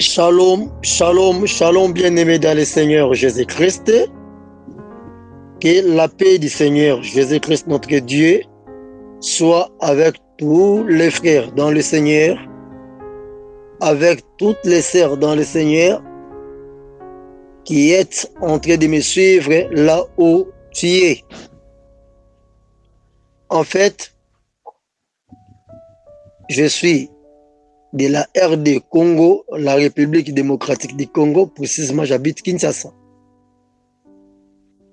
Shalom, shalom, shalom, bien-aimés dans le Seigneur Jésus-Christ. Que la paix du Seigneur Jésus-Christ, notre Dieu, soit avec tous les frères dans le Seigneur, avec toutes les sœurs dans le Seigneur, qui êtes en train de me suivre là où tu es. En fait, je suis de la RD Congo, la République démocratique du Congo, précisément j'habite Kinshasa.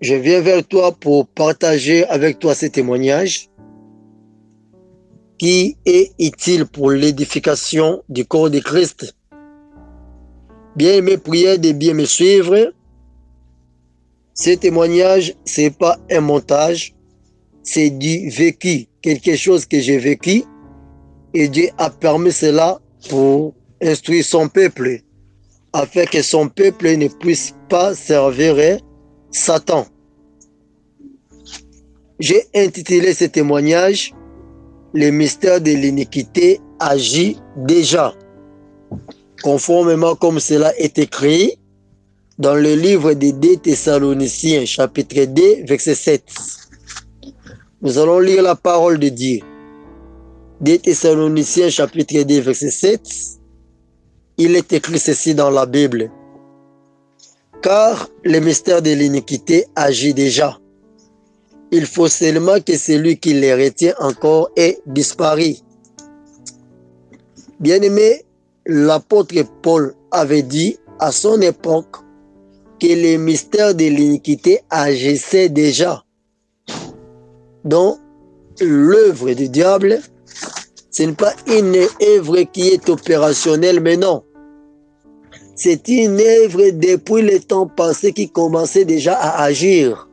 Je viens vers toi pour partager avec toi ces témoignages qui est utile pour l'édification du corps de Christ? Bien mes prières de bien me suivre. Ces témoignages, c'est pas un montage, c'est du vécu, quelque chose que j'ai vécu et Dieu a permis cela pour instruire son peuple, afin que son peuple ne puisse pas servir Satan. J'ai intitulé ce témoignage Le mystère de l'iniquité agit déjà, conformément comme cela est écrit dans le livre des 2 Thessaloniciens, chapitre 2, verset 7. Nous allons lire la parole de Dieu. 2 Thessaloniciens chapitre 2 verset 7, il est écrit ceci dans la Bible. Car le mystère de l'iniquité agit déjà. Il faut seulement que celui qui les retient encore ait disparu. Bien-aimé, l'apôtre Paul avait dit à son époque que le mystère de l'iniquité agissait déjà. Donc, l'œuvre du diable ce n'est pas une œuvre qui est opérationnelle, mais non. C'est une œuvre depuis le temps passé qui commençait déjà à agir.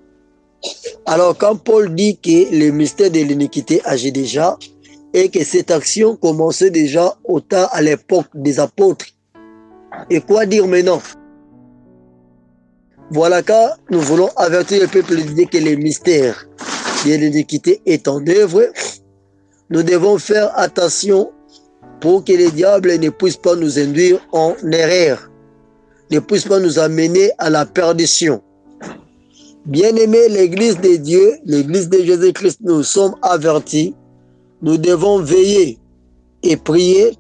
Alors quand Paul dit que le mystère de l'iniquité agit déjà et que cette action commençait déjà au temps à l'époque des apôtres, et quoi dire maintenant? Voilà car nous voulons avertir le peuple de que le mystère de l'iniquité est en œuvre nous devons faire attention pour que les diables ne puissent pas nous induire en erreur, ne puissent pas nous amener à la perdition. Bien-aimés, l'Église de Dieu, l'Église de Jésus-Christ, nous sommes avertis. Nous devons veiller et prier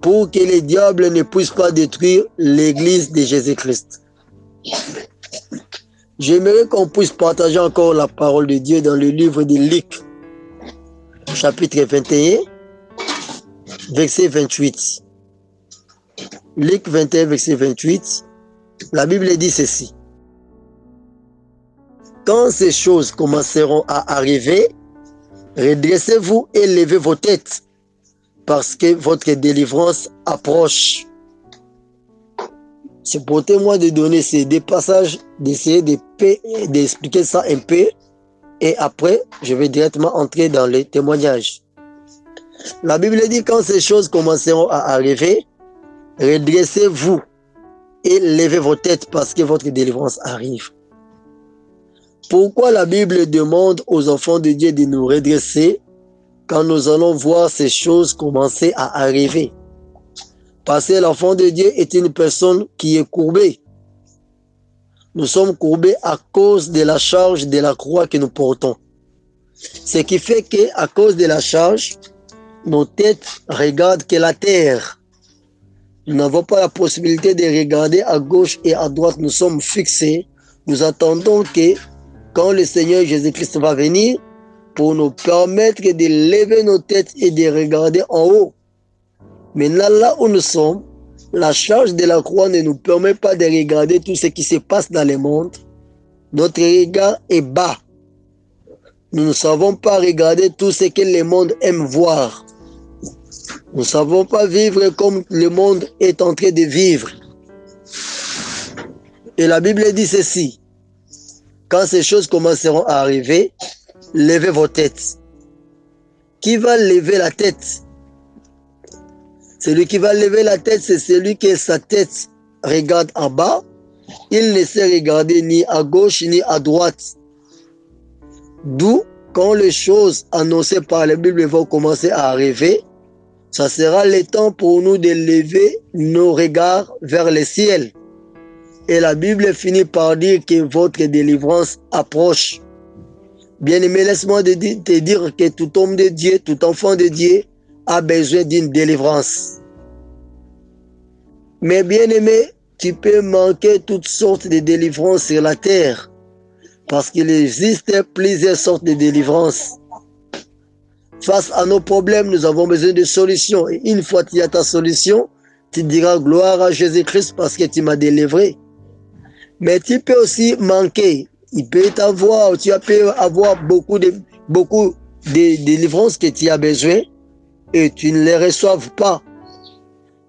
pour que les diables ne puissent pas détruire l'Église de Jésus-Christ. J'aimerais qu'on puisse partager encore la parole de Dieu dans le livre de Luc, chapitre 21, verset 28. Luc 21, verset 28, la Bible dit ceci. Quand ces choses commenceront à arriver, redressez-vous et levez vos têtes, parce que votre délivrance approche. C'est pour moi de donner ces deux passages, d'essayer d'expliquer ça un peu et après, je vais directement entrer dans les témoignages. La Bible dit quand ces choses commenceront à arriver, redressez-vous et levez vos têtes parce que votre délivrance arrive. Pourquoi la Bible demande aux enfants de Dieu de nous redresser quand nous allons voir ces choses commencer à arriver? Parce que l'enfant de Dieu est une personne qui est courbée nous sommes courbés à cause de la charge de la croix que nous portons. Ce qui fait que à cause de la charge, nos têtes regardent que la terre. Nous n'avons pas la possibilité de regarder à gauche et à droite. Nous sommes fixés. Nous attendons que quand le Seigneur Jésus-Christ va venir, pour nous permettre de lever nos têtes et de regarder en haut. Maintenant, là où nous sommes, la charge de la croix ne nous permet pas de regarder tout ce qui se passe dans le monde. Notre regard est bas. Nous ne savons pas regarder tout ce que le monde aime voir. Nous ne savons pas vivre comme le monde est en train de vivre. Et la Bible dit ceci. Quand ces choses commenceront à arriver, levez vos têtes. Qui va lever la tête? Celui qui va lever la tête, c'est celui qui sa tête regarde en bas. Il ne sait regarder ni à gauche ni à droite. D'où, quand les choses annoncées par la Bible vont commencer à arriver, ça sera le temps pour nous de lever nos regards vers le ciel. Et la Bible finit par dire que votre délivrance approche. Bien-aimé, laisse-moi te dire que tout homme de Dieu, tout enfant de Dieu a besoin d'une délivrance. Mais bien-aimé, tu peux manquer toutes sortes de délivrances sur la terre. Parce qu'il existe plusieurs sortes de délivrances. Face à nos problèmes, nous avons besoin de solutions. Et une fois qu'il y a ta solution, tu diras gloire à Jésus-Christ parce que tu m'as délivré. Mais tu peux aussi manquer. Il peut t'avoir, tu peux avoir beaucoup de, beaucoup de délivrances que tu as besoin et tu ne les reçoives pas.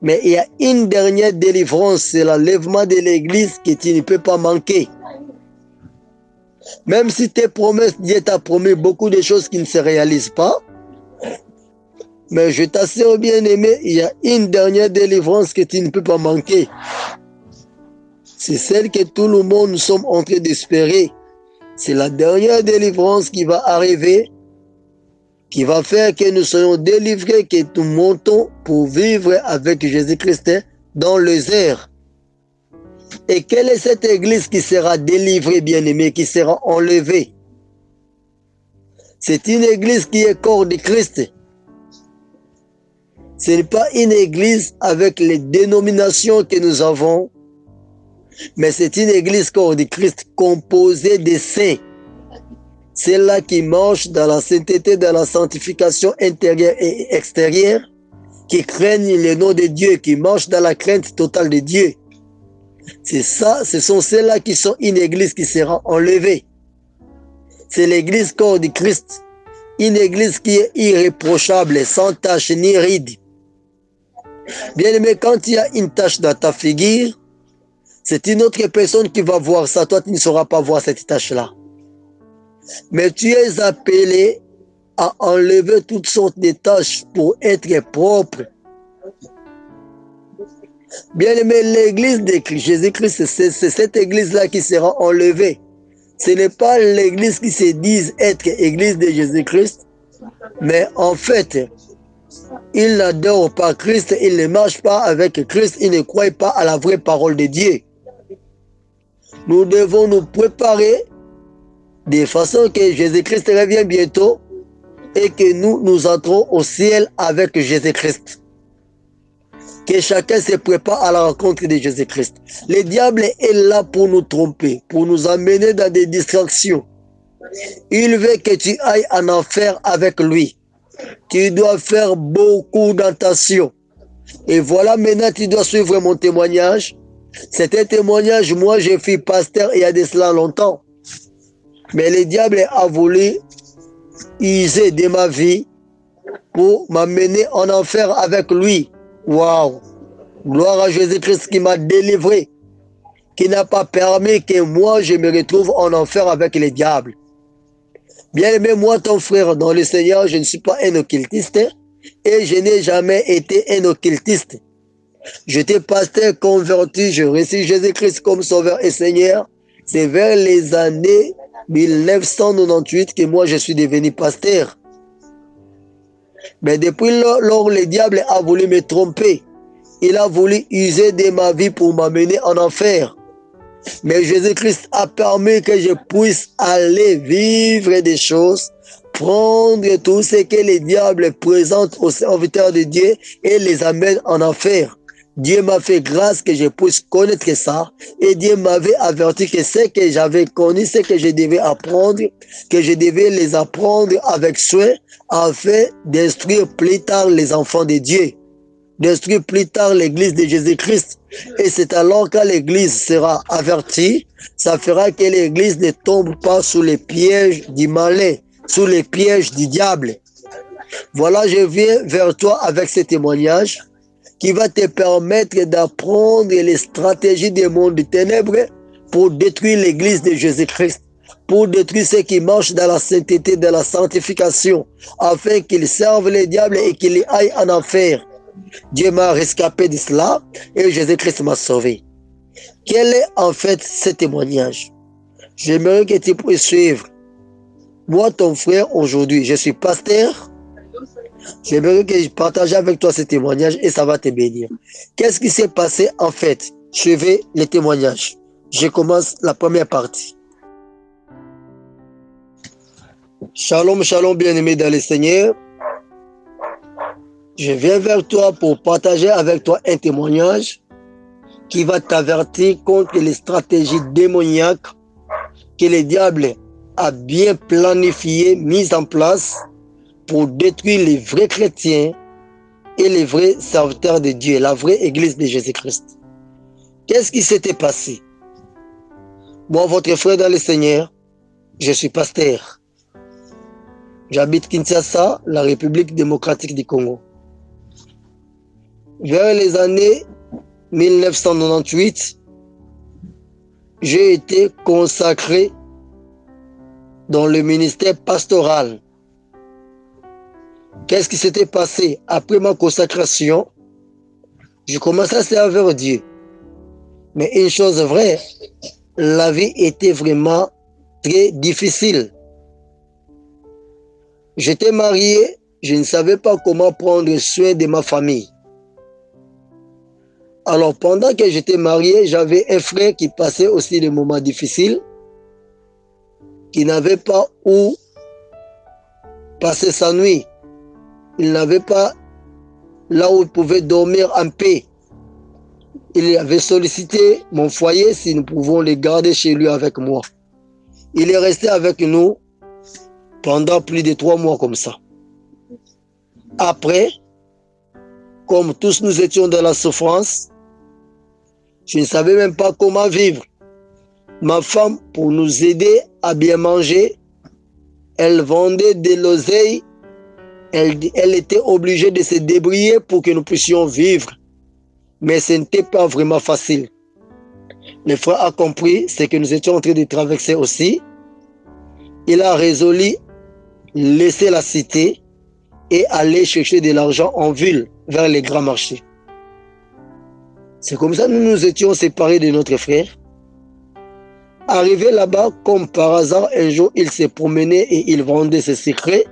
Mais il y a une dernière délivrance, c'est l'enlèvement de l'église que tu ne peux pas manquer. Même si tes promesses, Dieu t'a promis beaucoup de choses qui ne se réalisent pas, mais je t'assure bien aimé, il y a une dernière délivrance que tu ne peux pas manquer. C'est celle que tout le monde nous sommes en train d'espérer. C'est la dernière délivrance qui va arriver, qui va faire que nous soyons délivrés, que nous montons pour vivre avec Jésus-Christ dans les airs. Et quelle est cette église qui sera délivrée, bien-aimée, qui sera enlevée? C'est une église qui est corps de Christ. Ce n'est pas une église avec les dénominations que nous avons, mais c'est une église corps de Christ composée de saints. Celle-là qui marche dans la sainteté, dans la sanctification intérieure et extérieure, qui craignent le nom de Dieu, qui marchent dans la crainte totale de Dieu. C'est ça, ce sont ceux-là qui sont une église qui sera enlevée. C'est l'église corps de Christ. Une église qui est irréprochable, sans tache ni ride. Bien aimé, quand il y a une tache dans ta figure, c'est une autre personne qui va voir ça. Toi, tu ne sauras pas voir cette tache-là. Mais tu es appelé à enlever toutes sortes de tâches pour être propre. Bien aimé, l'église de Jésus-Christ, c'est cette église-là qui sera enlevée. Ce n'est pas l'église qui se dit être église de Jésus-Christ, mais en fait, il n'adore pas Christ, il ne marche pas avec Christ, il ne croit pas à la vraie parole de Dieu. Nous devons nous préparer de façon que Jésus-Christ revienne bientôt et que nous nous entrons au ciel avec Jésus-Christ. Que chacun se prépare à la rencontre de Jésus-Christ. Le diable est là pour nous tromper, pour nous amener dans des distractions. Il veut que tu ailles en enfer avec lui. Tu dois faire beaucoup d'attention. Et voilà, maintenant, tu dois suivre mon témoignage. C'est un témoignage, moi, je suis pasteur il y a de cela longtemps. Mais le diable a voulu user de ma vie pour m'amener en enfer avec lui. Waouh! Gloire à Jésus-Christ qui m'a délivré, qui n'a pas permis que moi je me retrouve en enfer avec le diable. Bien aimé, moi, ton frère, dans le Seigneur, je ne suis pas un occultiste et je n'ai jamais été un occultiste. J'étais pasteur converti, je reçus Jésus-Christ comme sauveur et Seigneur. C'est vers les années 1998 que moi je suis devenu pasteur. Mais depuis lors, le diable a voulu me tromper. Il a voulu user de ma vie pour m'amener en enfer. Mais Jésus-Christ a permis que je puisse aller vivre des choses, prendre tout ce que le diable présente aux serviteurs de Dieu et les amène en enfer. Dieu m'a fait grâce que je puisse connaître ça. Et Dieu m'avait averti que ce que j'avais connu, ce que je devais apprendre, que je devais les apprendre avec soin afin d'instruire plus tard les enfants de Dieu. D'instruire plus tard l'église de Jésus-Christ. Et c'est alors que l'église sera avertie, ça fera que l'église ne tombe pas sous les pièges du malin, sous les pièges du diable. Voilà, je viens vers toi avec ce témoignage qui va te permettre d'apprendre les stratégies des mondes des ténèbres pour détruire l'église de Jésus-Christ, pour détruire ceux qui marchent dans la sainteté, dans la sanctification, afin qu'ils servent le diable et qu'ils aillent en enfer. Dieu m'a rescapé de cela et Jésus-Christ m'a sauvé. Quel est en fait ce témoignage? J'aimerais que tu puisses suivre. Moi, ton frère, aujourd'hui, je suis pasteur J'aimerais que je partage avec toi ce témoignage et ça va te bénir. Qu'est-ce qui s'est passé en fait? Je vais les témoignages. Je commence la première partie. Shalom, shalom, bien-aimé dans le Seigneur. Je viens vers toi pour partager avec toi un témoignage qui va t'avertir contre les stratégies démoniaques que le diable a bien planifiées, mises en place pour détruire les vrais chrétiens et les vrais serviteurs de Dieu, la vraie église de Jésus-Christ. Qu'est-ce qui s'était passé? Moi, votre frère dans le Seigneur, je suis pasteur. J'habite Kinshasa, la République démocratique du Congo. Vers les années 1998, j'ai été consacré dans le ministère pastoral. Qu'est-ce qui s'était passé après ma consacration? Je commençais à servir Dieu. Mais une chose vraie, la vie était vraiment très difficile. J'étais marié, je ne savais pas comment prendre soin de ma famille. Alors pendant que j'étais marié, j'avais un frère qui passait aussi des moments difficiles, qui n'avait pas où passer sa nuit. Il n'avait pas là où il pouvait dormir en paix. Il avait sollicité mon foyer si nous pouvons les garder chez lui avec moi. Il est resté avec nous pendant plus de trois mois comme ça. Après, comme tous nous étions dans la souffrance, je ne savais même pas comment vivre. Ma femme, pour nous aider à bien manger, elle vendait de l'oseille. Elle, elle était obligée de se débrouiller pour que nous puissions vivre. Mais ce n'était pas vraiment facile. Le frère a compris ce que nous étions en train de traverser aussi. Il a résolu laisser la cité et aller chercher de l'argent en ville vers les grands marchés. C'est comme ça que nous nous étions séparés de notre frère. Arrivé là-bas, comme par hasard, un jour, il s'est promené et il vendait ses secrets.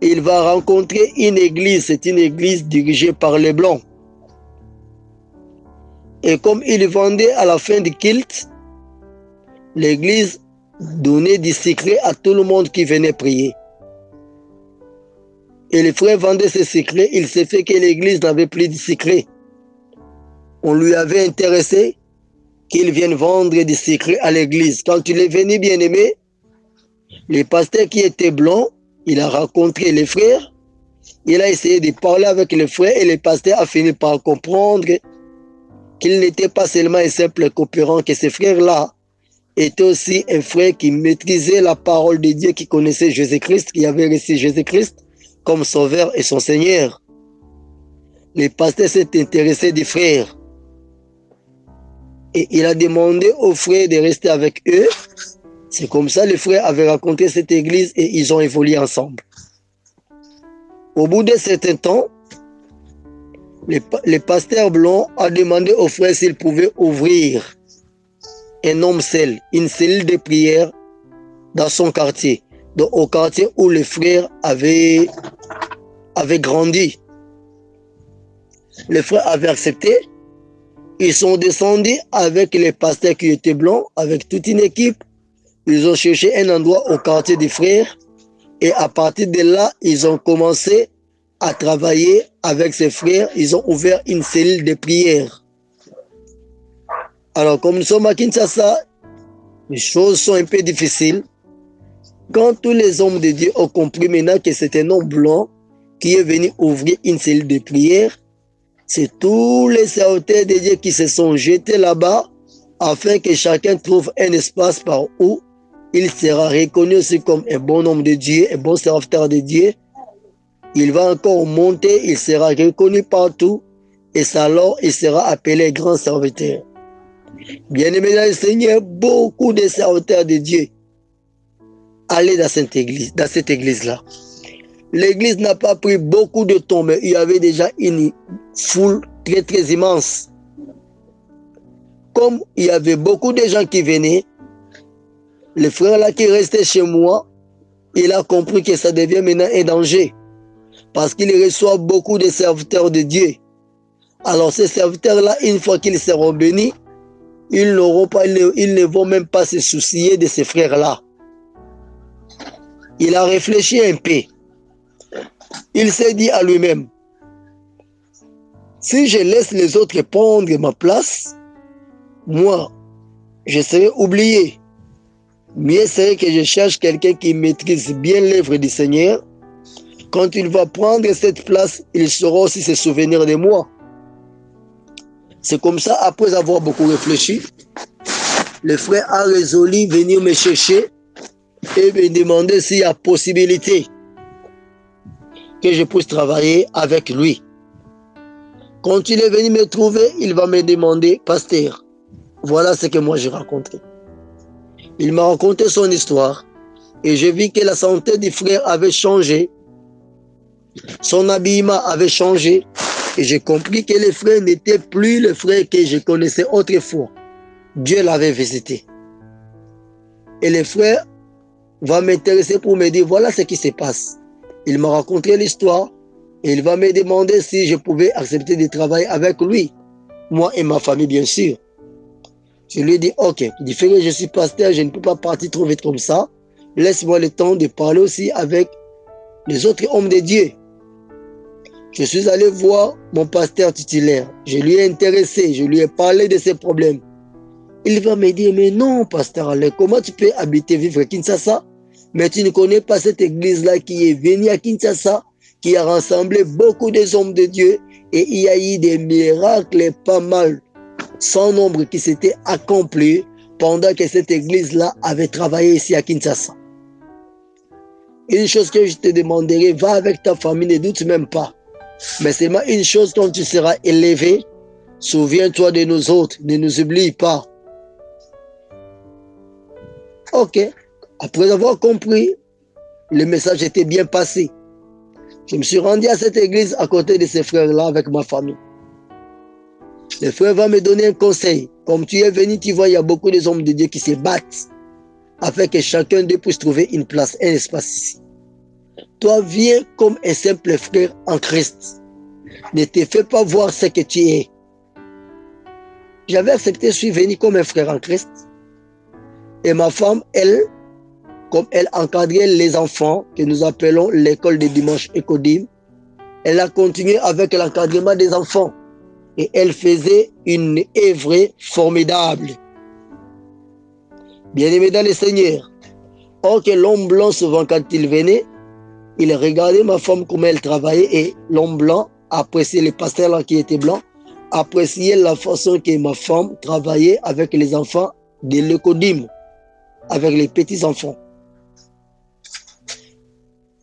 Il va rencontrer une église, c'est une église dirigée par les Blancs. Et comme il vendait à la fin du culte, l'église donner des secrets à tout le monde qui venait prier. Et le frère vendait ses secrets, il s'est fait que l'église n'avait plus de secrets. On lui avait intéressé qu'il vienne vendre des secrets à l'église. Quand il est venu, bien aimé, le pasteur qui était blanc, il a rencontré les frères, il a essayé de parler avec les frères et le pasteur a fini par comprendre qu'il n'était pas seulement un simple coopérant, que ces frères-là était aussi un frère qui maîtrisait la parole de Dieu, qui connaissait Jésus-Christ, qui avait reçu Jésus-Christ comme sauveur et son Seigneur. Le pasteur s'est intéressé des frères. Et il a demandé aux frères de rester avec eux. C'est comme ça les frères avaient raconté cette église et ils ont évolué ensemble. Au bout d'un certain temps, le, pasteur blanc a demandé aux frères s'ils pouvaient ouvrir un homme seul, une cellule de prière dans son quartier, donc au quartier où les frères avaient, avaient grandi. Les frères avaient accepté. Ils sont descendus avec les pasteurs qui étaient blancs, avec toute une équipe. Ils ont cherché un endroit au quartier des frères. Et à partir de là, ils ont commencé à travailler avec ses frères. Ils ont ouvert une cellule de prière. Alors, comme nous sommes à Kinshasa, les choses sont un peu difficiles. Quand tous les hommes de Dieu ont compris maintenant que c'est un homme blanc qui est venu ouvrir une cellule de prière, c'est tous les serviteurs de Dieu qui se sont jetés là-bas afin que chacun trouve un espace par où il sera reconnu aussi comme un bon homme de Dieu, un bon serviteur de Dieu. Il va encore monter, il sera reconnu partout et alors il sera appelé grand serviteur. Bien-aimé dans le Seigneur, beaucoup de serviteurs de Dieu allaient dans cette église, dans cette église-là. L'église n'a pas pris beaucoup de temps, mais il y avait déjà une foule très très immense. Comme il y avait beaucoup de gens qui venaient, le frère là qui restait chez moi, il a compris que ça devient maintenant un danger. parce qu'il reçoit beaucoup de serviteurs de Dieu. Alors ces serviteurs-là, une fois qu'ils seront bénis, ils ils ne vont même pas se soucier de ces frères-là. Il a réfléchi un peu. Il s'est dit à lui-même, si je laisse les autres prendre ma place, moi, je serai oublié. Mieux serait que je cherche quelqu'un qui maîtrise bien l'œuvre du Seigneur. Quand il va prendre cette place, il saura aussi se souvenir de moi. C'est comme ça, après avoir beaucoup réfléchi, le frère a résolu venir me chercher et me demander s'il y a possibilité que je puisse travailler avec lui. Quand il est venu me trouver, il va me demander, pasteur, voilà ce que moi j'ai rencontré. Il m'a raconté son histoire et j'ai vu que la santé du frère avait changé. Son habillement avait changé et j'ai compris que le frère n'était plus le frère que je connaissais autrefois. Dieu l'avait visité. Et le frère va m'intéresser pour me dire voilà ce qui se passe. Il m'a raconté l'histoire et il va me demander si je pouvais accepter de travailler avec lui. Moi et ma famille, bien sûr. Je lui ai dit, ok, il que je suis pasteur, je ne peux pas partir trop vite comme ça. Laisse-moi le temps de parler aussi avec les autres hommes de Dieu. Je suis allé voir mon pasteur titulaire. Je lui ai intéressé, je lui ai parlé de ses problèmes. Il va me dire, mais non, pasteur Alain, comment tu peux habiter, vivre à Kinshasa, mais tu ne connais pas cette église-là qui est venue à Kinshasa, qui a rassemblé beaucoup des hommes de Dieu, et il y a eu des miracles pas mal sans nombre qui s'était accompli pendant que cette église-là avait travaillé ici à Kinshasa. Une chose que je te demanderai, va avec ta famille, ne doute même pas. Mais c'est une chose quand tu seras élevé, souviens-toi de nous autres, ne nous oublie pas. Ok, après avoir compris, le message était bien passé. Je me suis rendu à cette église à côté de ces frères-là avec ma famille. Le frère va me donner un conseil. Comme tu es venu, tu vois, il y a beaucoup de hommes de Dieu qui se battent afin que chacun d'eux puisse trouver une place, un espace ici. Toi, viens comme un simple frère en Christ. Ne te fais pas voir ce que tu es. J'avais accepté, je suis venu comme un frère en Christ. Et ma femme, elle, comme elle encadrait les enfants que nous appelons l'école de dimanche Ecodim, elle a continué avec l'encadrement des enfants et elle faisait une œuvre formidable. Bien-aimé dans le Seigneur, or que l'homme blanc, souvent quand il venait, il regardait ma femme comment elle travaillait et l'homme blanc appréciait les pasteurs qui étaient blancs, appréciait la façon que ma femme travaillait avec les enfants de l'écodim, avec les petits-enfants.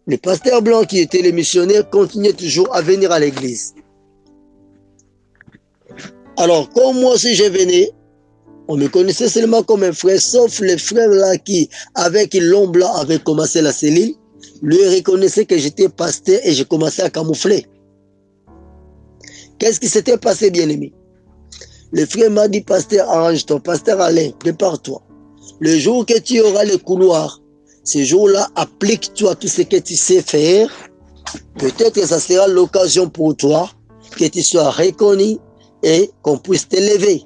Les pasteurs blancs qui étaient les missionnaires continuaient toujours à venir à l'église. Alors, comme moi aussi je venais, on me connaissait seulement comme un frère, sauf le frère là qui, avec l'homme blanc, avait commencé la cellule. Lui reconnaissait que j'étais pasteur et j'ai commencé à camoufler. Qu'est-ce qui s'était passé, bien-aimé Le frère m'a dit, pasteur, arrange-toi, pasteur Alain, prépare-toi. Le jour que tu auras le couloir, ce jour-là, applique-toi tout ce que tu sais faire. Peut-être que ça sera l'occasion pour toi que tu sois reconnu et qu'on puisse t'élever.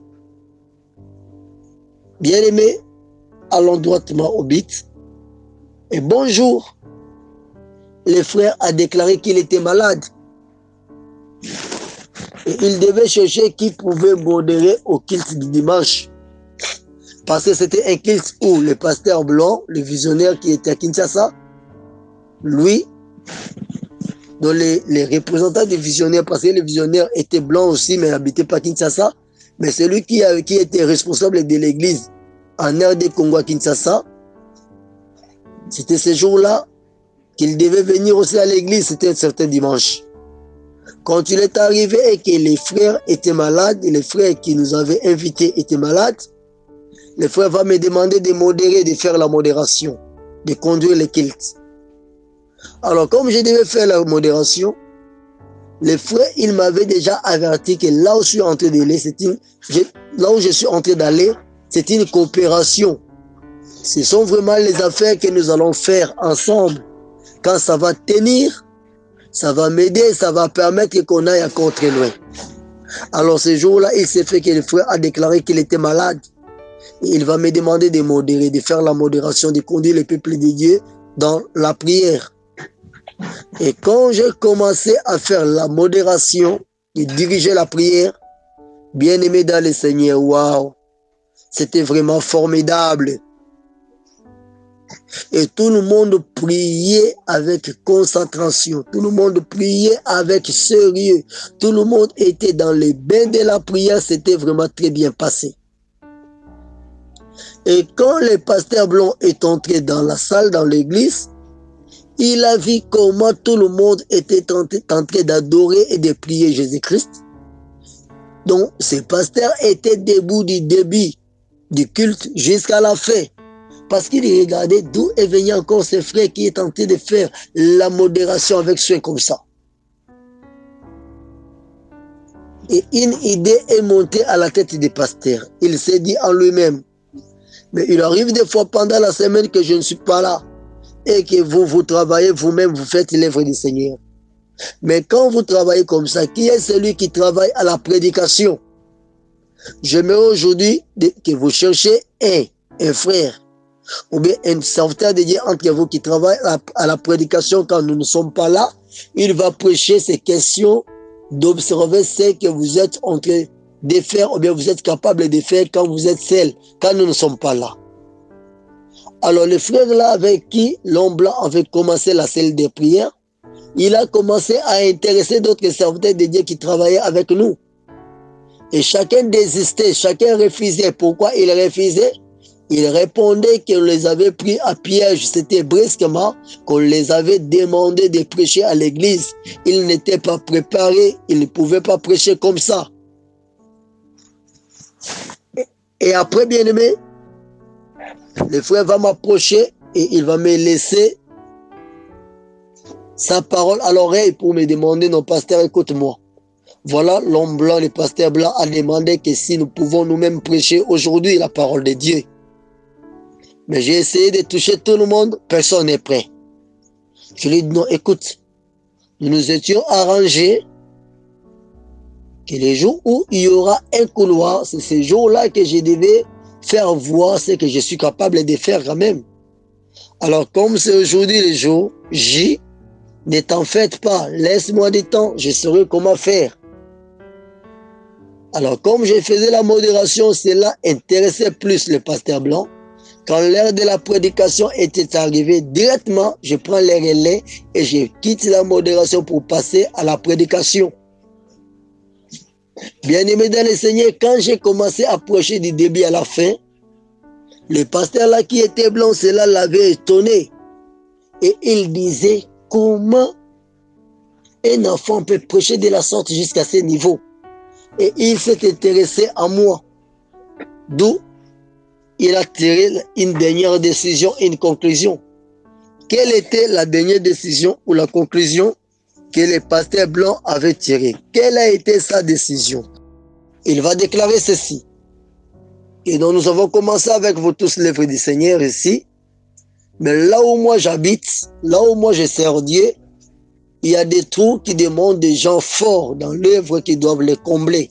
Bien-aimé, allons droitement au but. Et bonjour. Le frère a déclaré qu'il était malade. Et il devait chercher qui pouvait modérer au culte du dimanche. Parce que c'était un culte où le pasteur blanc, le visionnaire qui était à Kinshasa, lui, dont les, représentants des visionnaires, parce que les visionnaires étaient blancs aussi, mais n'habitaient pas Kinshasa, mais celui qui, qui était responsable de l'église en RD Congo à Kinshasa, c'était ce jour-là qu'il devait venir aussi à l'église, c'était un certain dimanche. Quand il est arrivé et que les frères étaient malades, les frères qui nous avaient invités étaient malades, le frère va me demander de modérer, de faire la modération, de conduire les cultes. Alors, comme je devais faire la modération, le frère, il m'avait déjà averti que là où je suis en train d'aller, c'est une, là où je suis en train d'aller, c'est une coopération. Ce sont vraiment les affaires que nous allons faire ensemble. Quand ça va tenir, ça va m'aider, ça va permettre qu'on aille encore très loin. Alors ce jour-là, il s'est fait que le frère a déclaré qu'il était malade. il va me demander de modérer, de faire la modération, de conduire le peuple de Dieu dans la prière. Et quand j'ai commencé à faire la modération et diriger la prière, bien aimé dans le Seigneur, waouh, c'était vraiment formidable. Et tout le monde priait avec concentration. Tout le monde priait avec sérieux. Tout le monde était dans les bains de la prière. C'était vraiment très bien passé. Et quand le pasteur Blanc est entré dans la salle, dans l'église, il a vu comment tout le monde était en train d'adorer et de prier Jésus-Christ. Donc, ce pasteur était debout du début du culte jusqu'à la fin. Parce qu'il regardait d'où est encore ce frère qui est tenté de faire la modération avec soin comme ça. Et une idée est montée à la tête du pasteur. Il s'est dit en lui-même, mais il arrive des fois pendant la semaine que je ne suis pas là et que vous, vous travaillez vous-même, vous faites l'œuvre du Seigneur. Mais quand vous travaillez comme ça, qui est celui qui travaille à la prédication? J'aimerais aujourd'hui que vous cherchiez un, un frère ou bien un serviteur de Dieu entre vous qui travaille à la prédication quand nous ne sommes pas là, il va prêcher ces questions d'observer ce que vous êtes en train de faire ou bien vous êtes capable de faire quand vous êtes seul, quand nous ne sommes pas là. Alors le frère là avec qui l'homme blanc avait commencé la salle de prière, il a commencé à intéresser d'autres serviteurs de Dieu qui travaillaient avec nous. Et chacun désistait, chacun refusait. Pourquoi il refusait? Il répondait qu'on les avait pris à piège. C'était brusquement qu'on les avait demandé de prêcher à l'église. Ils n'étaient pas préparés. Ils ne pouvaient pas prêcher comme ça. Et après, bien aimé, le frère va m'approcher et il va me laisser sa parole à l'oreille pour me demander, non, pasteur, écoute-moi. Voilà, l'homme blanc, le pasteur blanc a demandé que si nous pouvons nous-mêmes prêcher aujourd'hui la parole de Dieu. Mais j'ai essayé de toucher tout le monde, personne n'est prêt. Je lui ai dit non, écoute, nous nous étions arrangés que les jours où il y aura un couloir, c'est ces jours-là que je devais faire voir ce que je suis capable de faire quand même. Alors comme c'est aujourd'hui le jour J, ne t'en faites pas, laisse-moi du temps, je saurai comment faire. Alors comme je faisais la modération, cela intéressait plus le pasteur blanc. Quand l'heure de la prédication était arrivée, directement, je prends les relais et je quitte la modération pour passer à la prédication. Bien aimé dans le Seigneur, quand j'ai commencé à approcher du début à la fin, le pasteur là qui était blanc, cela l'avait étonné. Et il disait, comment un enfant peut prêcher de la sorte jusqu'à ce niveau? Et il s'est intéressé à moi. D'où il a tiré une dernière décision, une conclusion. Quelle était la dernière décision ou la conclusion que le pasteur blanc avait tirée Quelle a été sa décision? Il va déclarer ceci. Et donc nous avons commencé avec vous tous l'œuvre du Seigneur ici. Mais là où moi j'habite, là où moi je sers Dieu, il y a des trous qui demandent des gens forts dans l'œuvre qui doivent les combler.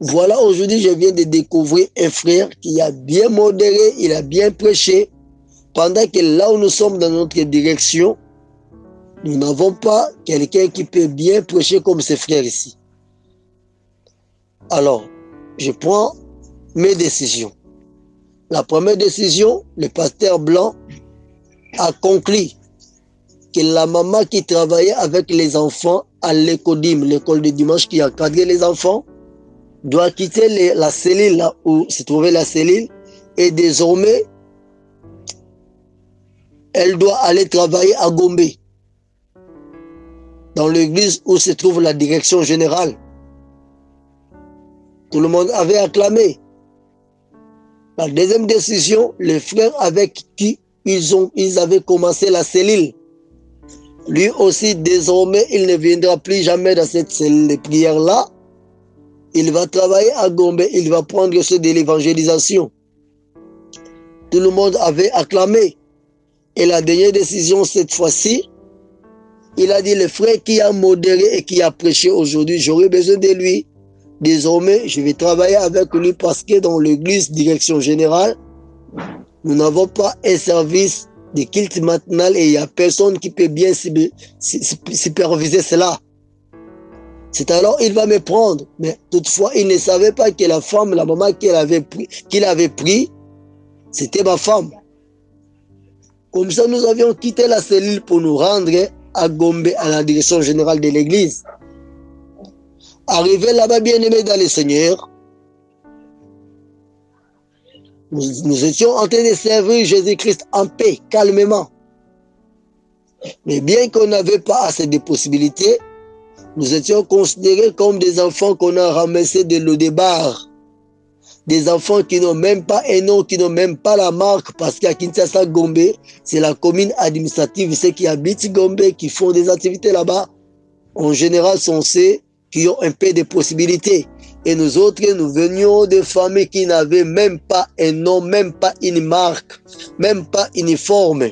Voilà, aujourd'hui, je viens de découvrir un frère qui a bien modéré, il a bien prêché, pendant que là où nous sommes dans notre direction, nous n'avons pas quelqu'un qui peut bien prêcher comme ce frère ici. Alors, je prends mes décisions. La première décision, le pasteur blanc a conclu que la maman qui travaillait avec les enfants à l'école l'école de dimanche qui cadré les enfants, doit quitter la cellule où se trouvait la cellule et désormais elle doit aller travailler à Gombe dans l'église où se trouve la direction générale. Tout le monde avait acclamé. La deuxième décision, les frères avec qui ils, ont, ils avaient commencé la cellule, lui aussi désormais il ne viendra plus jamais dans cette cellule de prière-là il va travailler à Gombe, il va prendre ce de l'évangélisation. Tout le monde avait acclamé. Et la dernière décision cette fois-ci, il a dit, le frère qui a modéré et qui a prêché aujourd'hui, j'aurais besoin de lui. Désormais, je vais travailler avec lui parce que dans l'église direction générale, nous n'avons pas un service de culte matinal et il n'y a personne qui peut bien superviser cela. C'est alors il va me prendre. Mais toutefois, il ne savait pas que la femme, la maman qu'il avait pris, qu'il avait pris, c'était ma femme. Comme ça, nous avions quitté la cellule pour nous rendre à Gombe, à la direction générale de l'église. Arrivé là-bas, bien aimé dans le Seigneur, nous, étions en train de servir Jésus-Christ en paix, calmement. Mais bien qu'on n'avait pas assez de possibilités, nous étions considérés comme des enfants qu'on a ramassés de l'eau des bars. Des enfants qui n'ont même pas un nom, qui n'ont même pas la marque, parce qu'à Kinshasa, Gombe, c'est la commune administrative, ceux qui habitent Gombe, qui font des activités là-bas, en général sont ceux qui ont un peu de possibilités. Et nous autres, nous venions de familles qui n'avaient même pas un nom, même pas une marque, même pas uniforme.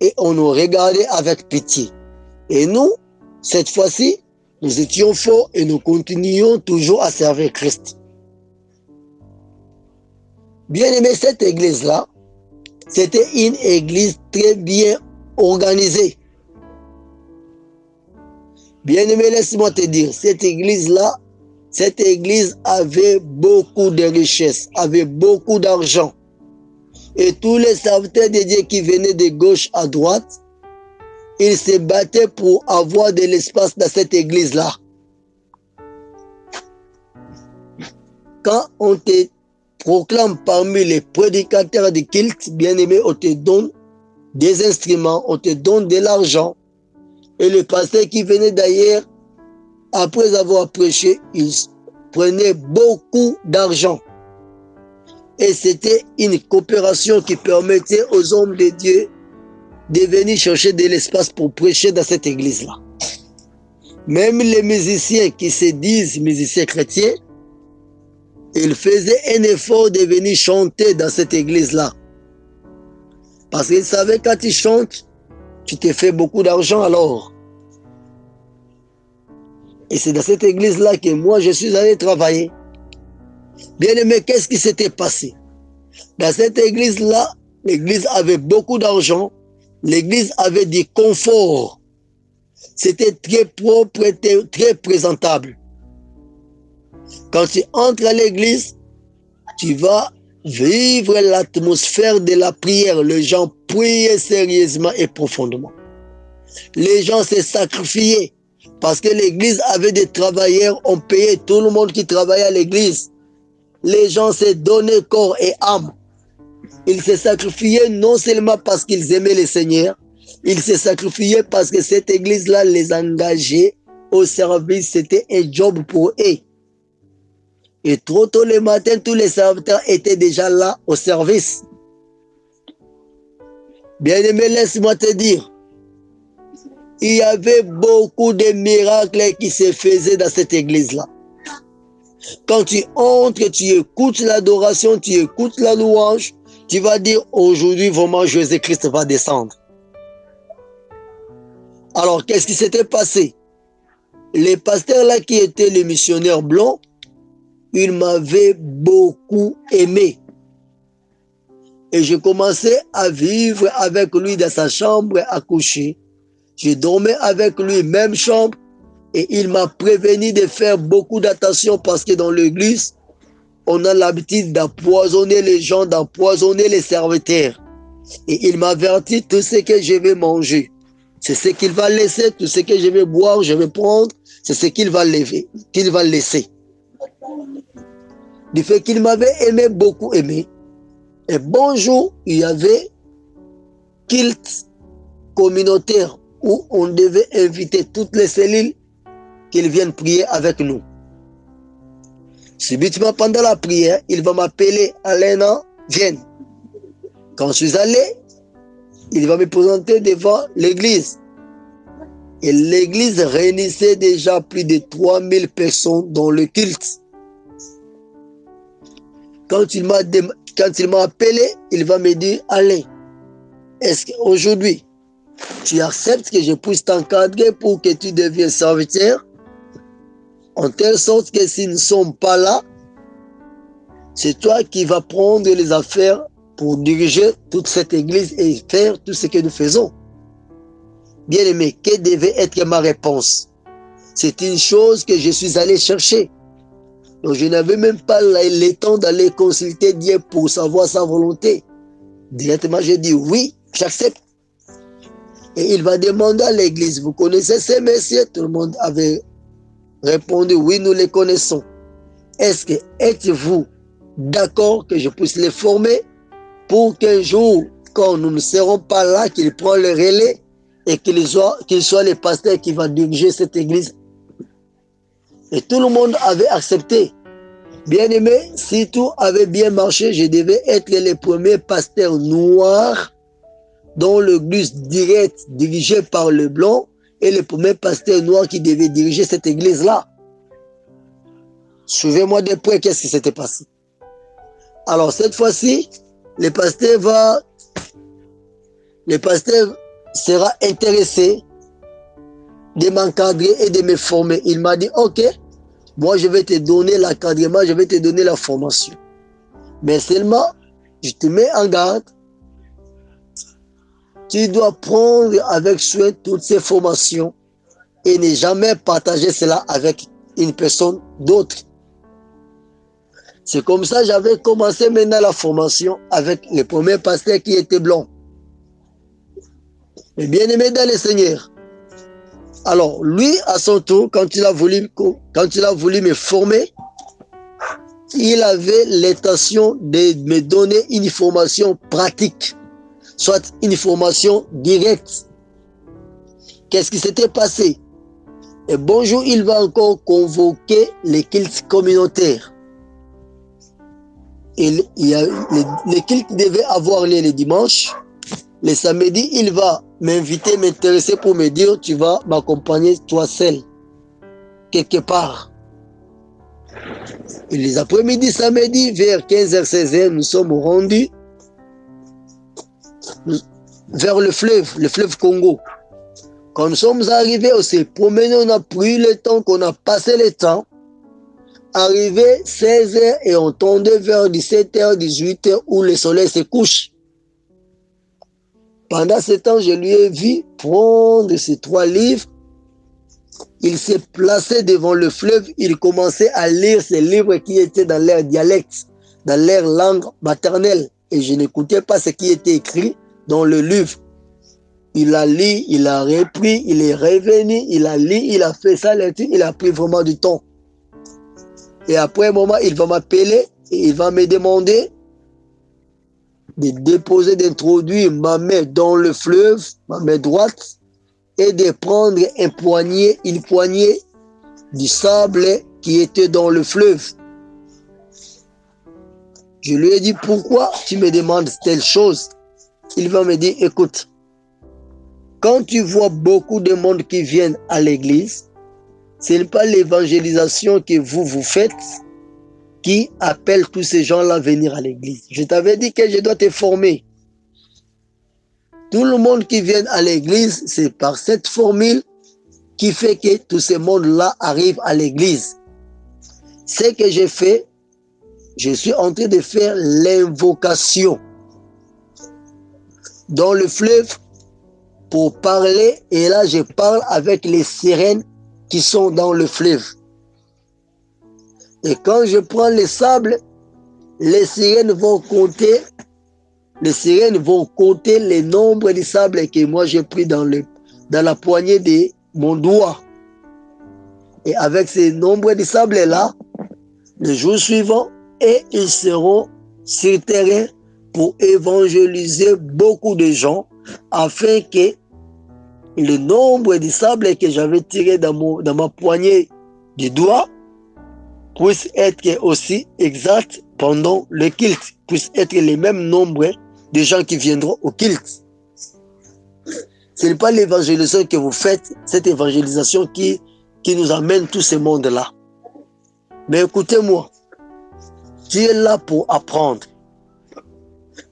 Et on nous regardait avec pitié. Et nous, cette fois-ci, nous étions forts et nous continuions toujours à servir Christ. Bien aimé, cette église-là, c'était une église très bien organisée. Bien-aimé, laisse-moi te dire, cette église-là, cette église avait beaucoup de richesses, avait beaucoup d'argent. Et tous les serviteurs de Dieu qui venaient de gauche à droite, ils se battaient pour avoir de l'espace dans cette église-là. Quand on te proclame parmi les prédicateurs de culte, bien-aimé, on te donne des instruments, on te donne de l'argent, et le pasteur qui venait d'ailleurs, après avoir prêché, il prenait beaucoup d'argent. Et c'était une coopération qui permettait aux hommes de Dieu de venir chercher de l'espace pour prêcher dans cette église-là. Même les musiciens qui se disent musiciens chrétiens, ils faisaient un effort de venir chanter dans cette église-là. Parce qu'ils savaient quand ils chantent, tu te fais beaucoup d'argent alors. Et c'est dans cette église-là que moi, je suis allé travailler. Bien aimé, qu'est-ce qui s'était passé? Dans cette église-là, l'église avait beaucoup d'argent, l'église avait du confort. C'était très propre, très présentable. Quand tu entres à l'église, tu vas vivre l'atmosphère de la prière. Les gens priaient sérieusement et profondément. Les gens se sacrifiaient parce que l'église avait des travailleurs, on payait tout le monde qui travaillait à l'église. Les gens se donnaient corps et âme. Ils se sacrifiaient non seulement parce qu'ils aimaient le Seigneur, ils se sacrifiaient parce que cette église-là les engageait au service. C'était un job pour eux. Et trop tôt le matin, tous les serviteurs étaient déjà là au service. Bien-aimé, laisse-moi te dire, il y avait beaucoup de miracles qui se faisaient dans cette église-là. Quand tu entres, tu écoutes l'adoration, tu écoutes la louange, tu vas dire aujourd'hui vraiment Jésus-Christ va descendre. Alors, qu'est-ce qui s'était passé? Les pasteurs là qui étaient les missionnaires blancs, ils m'avaient beaucoup aimé. Et je commençais à vivre avec lui dans sa chambre à coucher. Je dormais avec lui, même chambre, et il m'a prévenu de faire beaucoup d'attention parce que dans l'église, on a l'habitude d'empoisonner les gens, d'empoisonner les serviteurs. Et il m'a averti tout ce que je vais manger. C'est ce qu'il va laisser, tout ce que je vais boire, je vais prendre, c'est ce qu'il va lever, qu'il va laisser. Du fait qu'il m'avait aimé, beaucoup aimé. Et bonjour, il y avait culte communautaire où on devait inviter toutes les cellules qu'ils viennent prier avec nous. Subitement, pendant la prière, il va m'appeler Alain, viens. Quand je suis allé, il va me présenter devant l'église. Et l'église réunissait déjà plus de 3000 personnes dans le culte. Quand il m'a quand il m'a appelé, il va me dire, Alain, est-ce qu'aujourd'hui, tu acceptes que je puisse t'encadrer pour que tu deviennes serviteur, en telle sorte que s'ils ne sont pas là, c'est toi qui vas prendre les affaires pour diriger toute cette église et faire tout ce que nous faisons. Bien aimé, quelle devait être ma réponse? C'est une chose que je suis allé chercher. Donc je n'avais même pas le temps d'aller consulter Dieu pour savoir sa volonté. Directement, j'ai dit oui, j'accepte. Et il va demander à l'église, vous connaissez ces messieurs? Tout le monde avait répondu, oui, nous les connaissons. Est-ce que êtes-vous d'accord que je puisse les former pour qu'un jour, quand nous ne serons pas là, qu'ils prennent le relais et qu'ils soient, les pasteurs qui vont diriger cette église? Et tout le monde avait accepté. Bien aimé, si tout avait bien marché, je devais être le premier pasteur noir dans l'église directe dirigée par le blanc et le premier pasteur noir qui devait diriger cette église-là. Suivez-moi de près, qu'est-ce qui s'était passé. Alors cette fois-ci, le pasteur va, le pasteur sera intéressé de m'encadrer et de me former. Il m'a dit, ok, moi je vais te donner l'encadrement, je vais te donner la formation. Mais seulement, je te mets en garde. Tu dois prendre avec soin toutes ces formations et ne jamais partager cela avec une personne d'autre. C'est comme ça que j'avais commencé maintenant la formation avec le premier pasteur qui était blanc. Mais bien aimé dans le Seigneur. Alors, lui, à son tour, quand il a voulu, quand il a voulu me former, il avait l'intention de me donner une formation pratique, soit une formation directe. Qu'est-ce qui s'était passé? Et bonjour, il va encore convoquer les cultes communautaires il, y a les, cultes devaient avoir lieu le dimanche. Le samedi, il va m'inviter, m'intéresser pour me dire, tu vas m'accompagner toi seul, quelque part. Et les après-midi, samedi, vers 15h, 16h, nous sommes rendus vers le fleuve, le fleuve Congo. Quand nous sommes arrivés, on s'est promené, on a pris le temps, qu'on a passé le temps. Arrivé 16h et on tombait vers 17h, 18h où le soleil se couche. Pendant ce temps, je lui ai vu prendre ces trois livres. Il s'est placé devant le fleuve. Il commençait à lire ces livres qui étaient dans leur dialecte, dans leur langue maternelle. Et je n'écoutais pas ce qui était écrit dans le livre. Il a lu, il a repris, il est revenu, il a lu, il a fait ça, il a pris vraiment du temps. Et après un moment, il va m'appeler et il va me demander de déposer, d'introduire ma main dans le fleuve, ma main droite, et de prendre un poignet, une poignée du sable qui était dans le fleuve. Je lui ai dit, pourquoi tu me demandes telle chose? Il va me dire, écoute, quand tu vois beaucoup de monde qui viennent à l'église, ce n'est pas l'évangélisation que vous, vous faites qui appelle tous ces gens-là à venir à l'église. Je t'avais dit que je dois te former. Tout le monde qui vient à l'église, c'est par cette formule qui fait que tous ces mondes-là arrivent à l'église. Ce que j'ai fait, je suis en train de faire l'invocation dans le fleuve pour parler. Et là, je parle avec les sirènes qui sont dans le fleuve. Et quand je prends les sables, les sirènes vont compter, les sirènes vont compter les nombres de sables que moi j'ai pris dans, le, dans la poignée de mon doigt. Et avec ces nombres de sables-là, le jour suivant, et ils seront sur terrain pour évangéliser beaucoup de gens afin que le nombre de sables que j'avais tiré dans, dans ma poignée du doigt puisse être aussi exact pendant le culte, puisse être le même nombre de gens qui viendront au culte. Ce n'est pas l'évangélisation que vous faites, cette évangélisation qui, qui nous amène tout ce monde-là. Mais écoutez-moi, tu es là pour apprendre.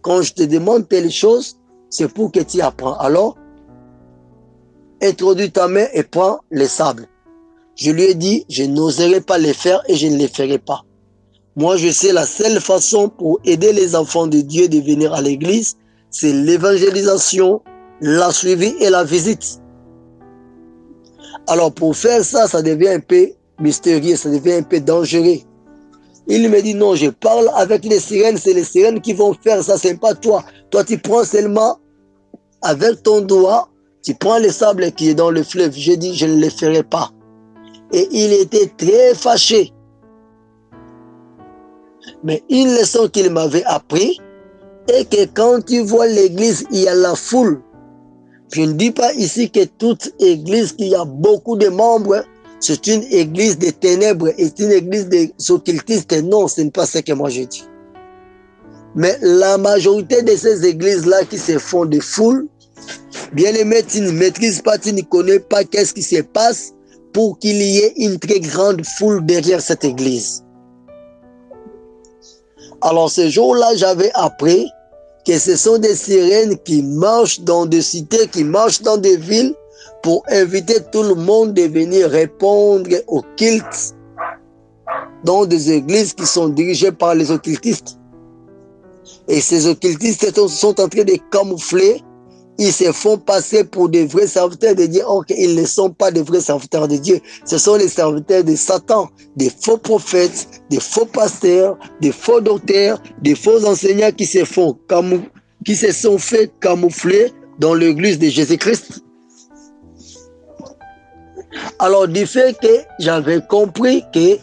Quand je te demande telle chose, c'est pour que tu apprends. Alors, introduis ta main et prends les sables. Je lui ai dit, je n'oserai pas les faire et je ne les ferai pas. Moi, je sais la seule façon pour aider les enfants de Dieu de venir à l'église, c'est l'évangélisation, la suivi et la visite. Alors pour faire ça, ça devient un peu mystérieux, ça devient un peu dangereux. Il me dit non, je parle avec les sirènes, c'est les sirènes qui vont faire ça, c'est pas toi. Toi, tu prends seulement avec ton doigt, tu prends le sable qui est dans le fleuve. J'ai dit, je ne le ferai pas. Et il était très fâché. Mais une leçon qu'il m'avait appris est que quand tu vois l'église, il y a la foule. Je ne dis pas ici que toute église qui a beaucoup de membres, c'est une église des ténèbres et une église des occultistes. Non, ce n'est pas ce que moi je dis. Mais la majorité de ces églises-là qui se font de foule, bien aimé, tu ne maîtrises pas, tu ne connais pas qu'est-ce qui se passe pour qu'il y ait une très grande foule derrière cette église. Alors ce jour-là, j'avais appris que ce sont des sirènes qui marchent dans des cités, qui marchent dans des villes pour inviter tout le monde de venir répondre aux cultes dans des églises qui sont dirigées par les occultistes. Et ces occultistes sont en train de camoufler ils se font passer pour des vrais serviteurs de Dieu, or qu'ils ne sont pas des vrais serviteurs de Dieu. Ce sont les serviteurs de Satan, des faux prophètes, des faux pasteurs, des faux docteurs, des faux enseignants qui se font qui se sont fait camoufler dans l'église de Jésus-Christ. Alors, du fait que j'avais compris que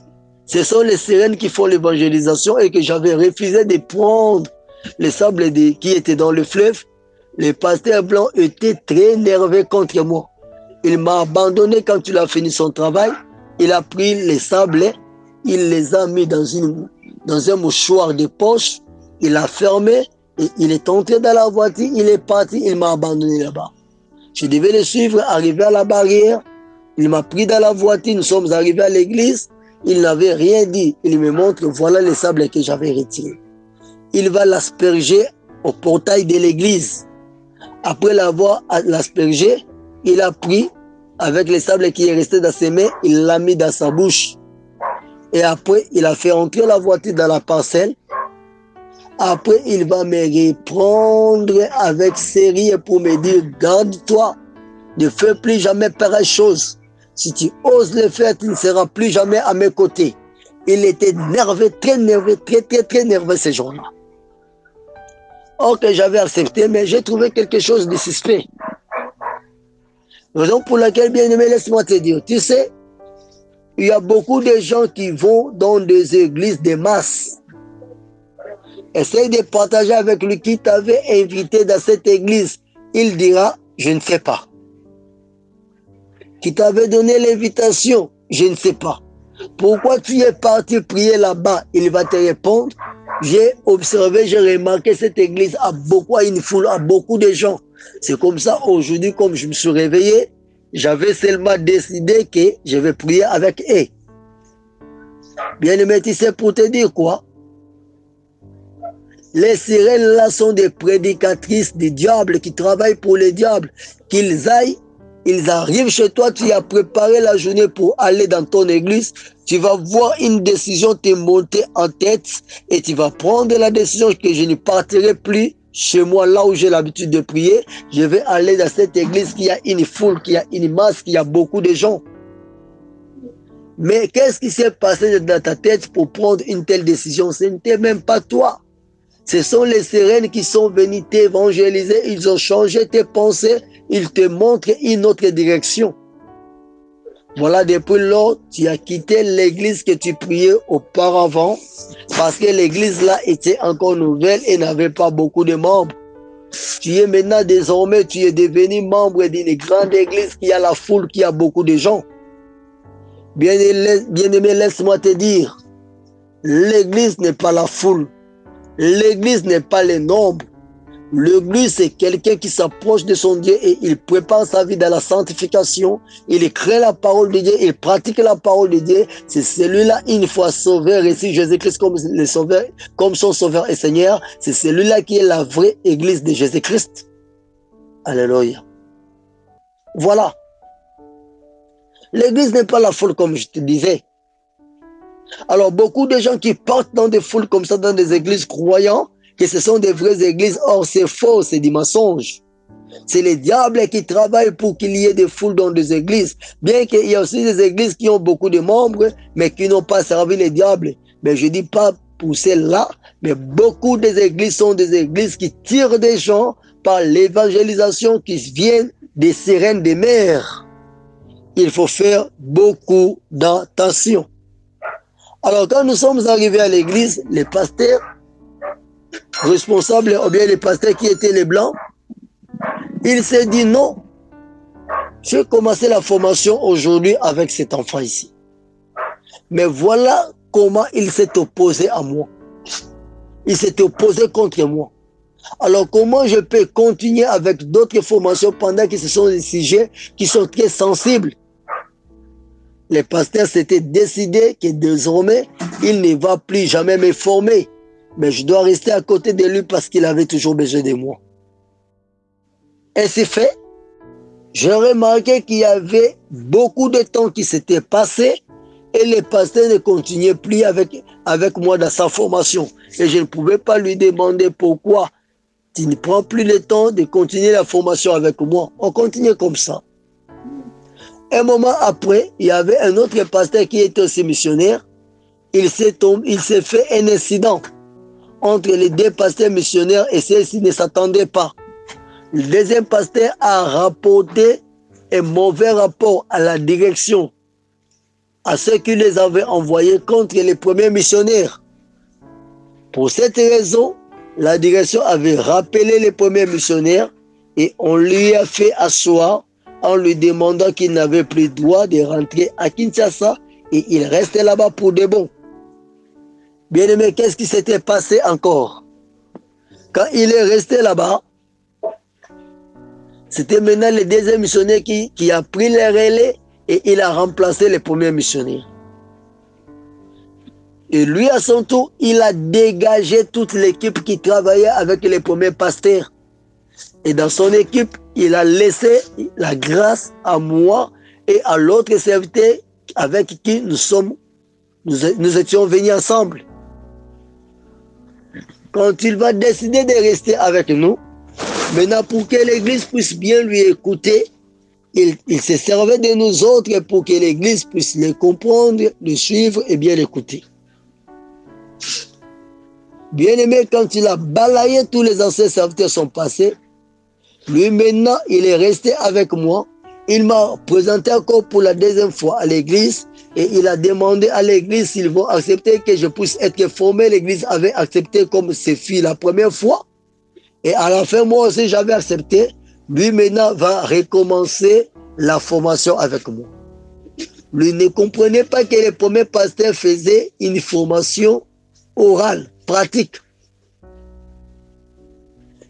ce sont les sirènes qui font l'évangélisation et que j'avais refusé de prendre les sables qui étaient dans le fleuve, le pasteur blanc était très nerveux contre moi. Il m'a abandonné quand il a fini son travail. Il a pris les sables, il les a mis dans, une, dans un mouchoir de poche, il a fermé et il est entré dans la voiture, il est parti, il m'a abandonné là-bas. Je devais le suivre, arriver à la barrière, il m'a pris dans la voiture, nous sommes arrivés à l'église, il n'avait rien dit. Il me montre, voilà les sables que j'avais retirés. Il va l'asperger au portail de l'église. Après l'avoir aspergé, il a pris avec les sables qui est resté dans ses mains, il l'a mis dans sa bouche. Et après, il a fait entrer la voiture dans la parcelle. Après, il va me reprendre avec sérieux pour me dire, garde-toi, ne fais plus jamais pareille chose. Si tu oses le faire, tu ne seras plus jamais à mes côtés. Il était nerveux, très nerveux, très, très, très nerveux ce jour-là. Or que j'avais accepté, mais j'ai trouvé quelque chose de suspect. Raison pour laquelle, bien aimé, laisse-moi te dire, tu sais, il y a beaucoup de gens qui vont dans des églises de masse. Essaye de partager avec lui qui t'avait invité dans cette église. Il dira, je ne sais pas. Qui t'avait donné l'invitation, je ne sais pas. Pourquoi tu es parti prier là-bas? Il va te répondre, j'ai observé, j'ai remarqué cette église a beaucoup, une foule, a beaucoup de gens. C'est comme ça, aujourd'hui, comme je me suis réveillé, j'avais seulement décidé que je vais prier avec eux. Bien aimé, tu sais pour te dire quoi? Les sirènes là sont des prédicatrices des diables qui travaillent pour les diables. Qu'ils aillent ils arrivent chez toi, tu as préparé la journée pour aller dans ton église, tu vas voir une décision te monter en tête et tu vas prendre la décision que je ne partirai plus chez moi, là où j'ai l'habitude de prier. Je vais aller dans cette église qui a une foule, qui a une masse, qui a beaucoup de gens. Mais qu'est-ce qui s'est passé dans ta tête pour prendre une telle décision? Ce n'était même pas toi. Ce sont les sirènes qui sont venues t'évangéliser. Ils ont changé tes pensées il te montre une autre direction. Voilà, depuis lors, tu as quitté l'église que tu priais auparavant parce que l'église là était encore nouvelle et n'avait pas beaucoup de membres. Tu es maintenant désormais, tu es devenu membre d'une grande église qui a la foule, qui a beaucoup de gens. Bien, aimé, laisse-moi te dire, l'église n'est pas la foule. L'église n'est pas les nombres. L'église, c'est quelqu'un qui s'approche de son Dieu et il prépare sa vie dans la sanctification. Il crée la parole de Dieu, il pratique la parole de Dieu. C'est celui-là, une fois sauvé, reçu Jésus-Christ comme, le sauveur, comme son sauveur et Seigneur. C'est celui-là qui est la vraie église de Jésus-Christ. Alléluia. Voilà. L'église n'est pas la foule comme je te disais. Alors beaucoup de gens qui partent dans des foules comme ça, dans des églises croyant que ce sont des vraies églises, or c'est faux, c'est du mensonge. C'est les diables qui travaillent pour qu'il y ait des foules dans des églises. Bien qu'il y ait aussi des églises qui ont beaucoup de membres, mais qui n'ont pas servi les diables. Mais je dis pas pour celles-là, mais beaucoup des églises sont des églises qui tirent des gens par l'évangélisation qui viennent des sirènes des mers. Il faut faire beaucoup d'attention. Alors quand nous sommes arrivés à l'église, les pasteurs responsables, ou bien les pasteurs qui étaient les blancs, il s'est dit non, je vais la formation aujourd'hui avec cet enfant ici. Mais voilà comment il s'est opposé à moi. Il s'est opposé contre moi. Alors comment je peux continuer avec d'autres formations pendant que ce sont des sujets qui sont très sensibles? Les pasteurs s'étaient décidés que désormais, il ne va plus jamais me former. Mais je dois rester à côté de lui parce qu'il avait toujours besoin de moi. Et c'est fait. J'ai remarqué qu'il y avait beaucoup de temps qui s'était passé et le pasteur ne continuait plus avec, avec moi dans sa formation. Et je ne pouvais pas lui demander pourquoi tu ne prends plus le temps de continuer la formation avec moi. On continue comme ça. Un moment après, il y avait un autre pasteur qui était aussi missionnaire. Il s'est il s'est fait un incident entre les deux pasteurs missionnaires et ceux-ci ne s'attendaient pas. Le deuxième pasteur a rapporté un mauvais rapport à la direction, à ceux qui les avaient envoyés contre les premiers missionnaires. Pour cette raison, la direction avait rappelé les premiers missionnaires et on lui a fait asseoir en lui demandant qu'il n'avait plus droit de rentrer à Kinshasa et il restait là-bas pour de bon. Bien aimé, qu'est-ce qui s'était passé encore? Quand il est resté là-bas, c'était maintenant le deuxième missionnaire qui, a pris les relais et il a remplacé les premiers missionnaires. Et lui, à son tour, il a dégagé toute l'équipe qui travaillait avec les premiers pasteurs. Et dans son équipe, il a laissé la grâce à moi et à l'autre serviteur avec qui nous sommes, nous étions venus ensemble. Quand il va décider de rester avec nous, maintenant pour que l'Église puisse bien lui écouter, il, il se servait de nous autres pour que l'Église puisse le comprendre, le suivre et bien l'écouter. Bien aimé, quand il a balayé tous les anciens serviteurs sont passés, lui maintenant, il est resté avec moi. Il m'a présenté encore pour la deuxième fois à l'église et il a demandé à l'église s'ils vont accepter que je puisse être formé. L'église avait accepté comme ses filles la première fois. Et à la fin, moi aussi, j'avais accepté. Lui maintenant va recommencer la formation avec moi. Lui ne comprenait pas que les premiers pasteurs faisaient une formation orale, pratique.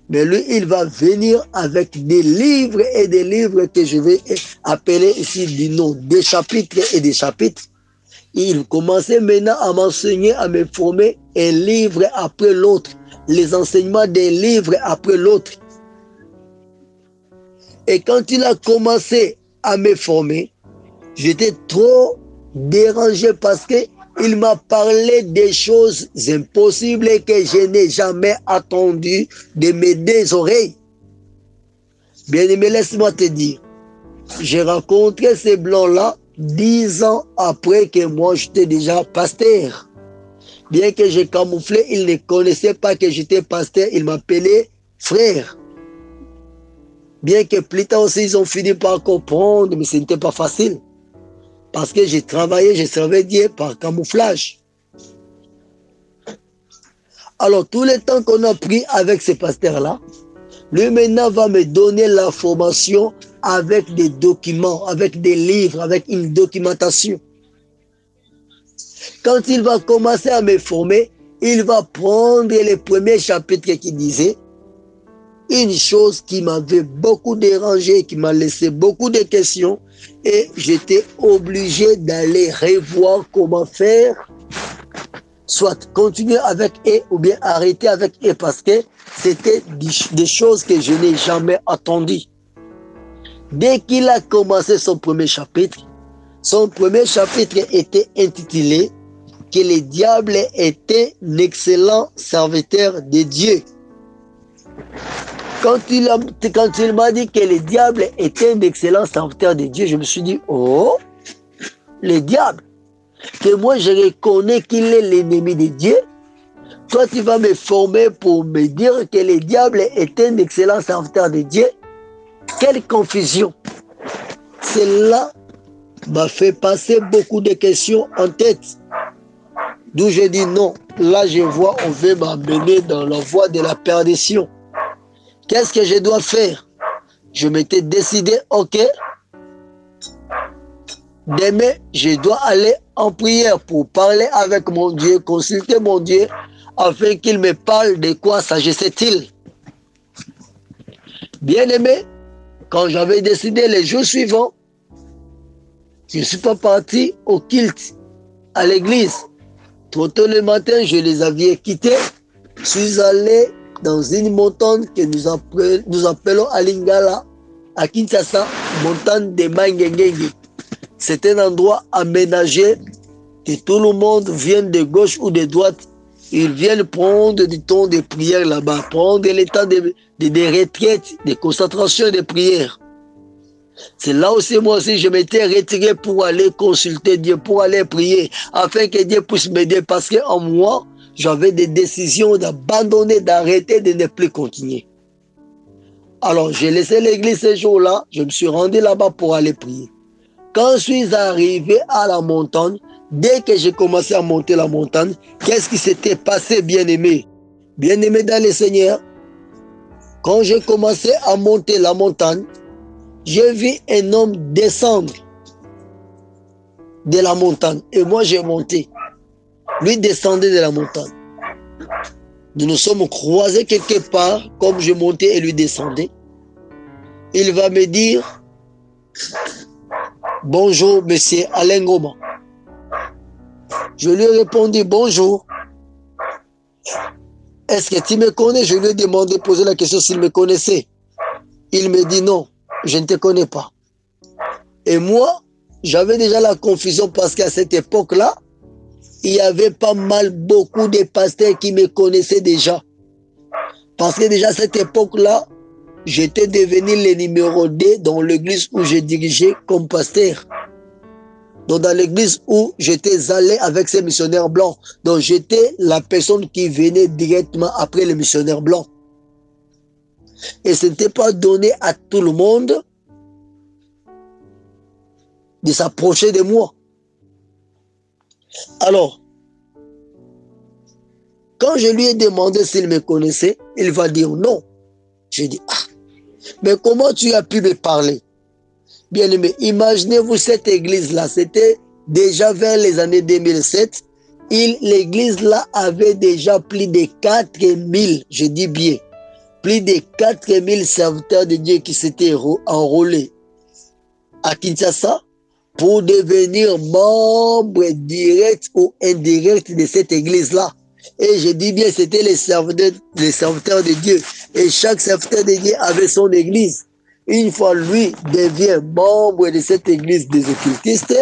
Mais lui, il va venir avec des livres et des livres que je vais appeler ici du nom des chapitres et des chapitres. Il commençait maintenant à m'enseigner, à me former un livre après l'autre, les enseignements des livres après l'autre. Et quand il a commencé à me former, j'étais trop dérangé parce que il m'a parlé des choses impossibles que je n'ai jamais attendu de mes deux oreilles. Bien aimé, laisse-moi te dire, j'ai rencontré ces blancs-là dix ans après que moi j'étais déjà pasteur. Bien que j'ai camouflé, ils ne connaissaient pas que j'étais pasteur, ils m'appelaient frère. Bien que plus tard aussi, ils ont fini par comprendre, mais ce n'était pas facile. Parce que j'ai travaillé, j'ai servi Dieu par camouflage. Alors, tout le temps qu'on a pris avec ce pasteur-là, lui maintenant va me donner la formation avec des documents, avec des livres, avec une documentation. Quand il va commencer à me former, il va prendre les premiers chapitres qui disaient une chose qui m'avait beaucoup dérangé, qui m'a laissé beaucoup de questions, et j'étais obligé d'aller revoir comment faire, soit continuer avec eux ou bien arrêter avec eux parce que c'était des choses que je n'ai jamais attendues. Dès qu'il a commencé son premier chapitre, son premier chapitre était intitulé que le diable était un excellent serviteur de Dieu. Quand il, m'a dit que le diable était un excellent serviteur de Dieu, je me suis dit, oh, le diable, que moi je reconnais qu'il est l'ennemi de Dieu, toi tu vas me former pour me dire que le diable est un excellent serviteur de Dieu. Quelle confusion. Cela m'a fait passer beaucoup de questions en tête. D'où j'ai dit non, là je vois, on veut m'amener dans la voie de la perdition. Qu'est-ce que je dois faire? Je m'étais décidé, ok, demain je dois aller en prière pour parler avec mon Dieu, consulter mon Dieu, afin qu'il me parle de quoi s'agissait-il. Bien aimé, quand j'avais décidé les jours suivants, je ne suis pas parti au kilt, à l'église. Trop tôt le matin, je les avais quittés. Je suis allé dans une montagne que nous, appelons, nous appelons Alingala, à Kinshasa, montagne de Mangengenge. C'est un endroit aménagé que tout le monde vient de gauche ou de droite. Ils viennent prendre du temps de prière là-bas, prendre le temps de, de, de retraite, de concentration de prière. C'est là aussi, moi aussi, je m'étais retiré pour aller consulter Dieu, pour aller prier, afin que Dieu puisse m'aider, parce qu'en moi, j'avais des décisions d'abandonner, d'arrêter, de ne plus continuer. Alors, j'ai laissé l'église ce jour-là, je me suis rendu là-bas pour aller prier. Quand je suis arrivé à la montagne, dès que j'ai commencé à monter la montagne, qu'est-ce qui s'était passé, bien-aimé? Bien-aimé dans le Seigneur, quand j'ai commencé à monter la montagne, j'ai vu un homme descendre de la montagne et moi j'ai monté. Lui descendait de la montagne. Nous nous sommes croisés quelque part, comme je montais et lui descendais. Il va me dire, bonjour monsieur Alain Goma. Je lui ai répondu, bonjour. Est-ce que tu me connais? Je lui ai demandé, poser la question s'il me connaissait. Il me dit non je ne te connais pas. Et moi, j'avais déjà la confusion parce qu'à cette époque-là, il y avait pas mal beaucoup de pasteurs qui me connaissaient déjà. Parce que déjà à cette époque-là, j'étais devenu le numéro 2 dans l'église où je dirigeais comme pasteur. Donc dans l'église où j'étais allé avec ces missionnaires blancs. Donc j'étais la personne qui venait directement après les missionnaires blancs. Et ce n'était pas donné à tout le monde de s'approcher de moi. Alors, quand je lui ai demandé s'il me connaissait, il va dire non. J'ai dit, ah, mais comment tu as pu me parler? Bien aimé, imaginez-vous cette église-là, c'était déjà vers les années 2007. L'église là avait déjà plus de 4000, je dis bien, plus de 4000 serviteurs de Dieu qui s'étaient enrôlés à Kinshasa pour devenir membres directs ou indirects de cette église-là. Et je dis bien, c'était les serviteurs, les serviteurs de Dieu. Et chaque serviteur de Dieu avait son église. Une fois lui devient membre de cette église des occultistes,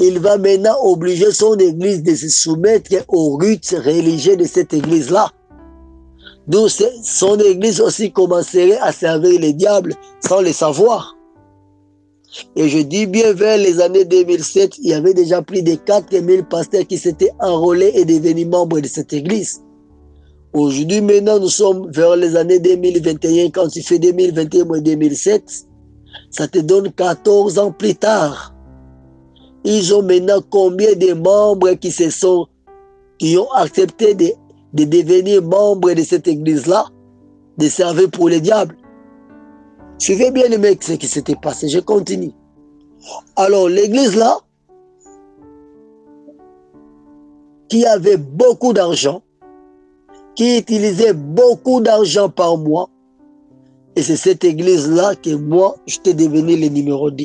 il va maintenant obliger son église de se soumettre aux rites religieux de cette église-là. D'où son église aussi commencerait à servir les diables sans le savoir. Et je dis bien vers les années 2007, il y avait déjà plus de 4000 pasteurs qui s'étaient enrôlés et devenus membres de cette église. Aujourd'hui, maintenant, nous sommes vers les années 2021. Quand tu fais 2021 et 2007, ça te donne 14 ans plus tard. Ils ont maintenant combien de membres qui se sont, qui ont accepté de de devenir membre de cette église-là, de servir pour les diables. Suivez bien les mecs ce qui s'était passé. Je continue. Alors, l'église-là, qui avait beaucoup d'argent, qui utilisait beaucoup d'argent par mois, et c'est cette église-là que moi, j'étais devenu le numéro 2.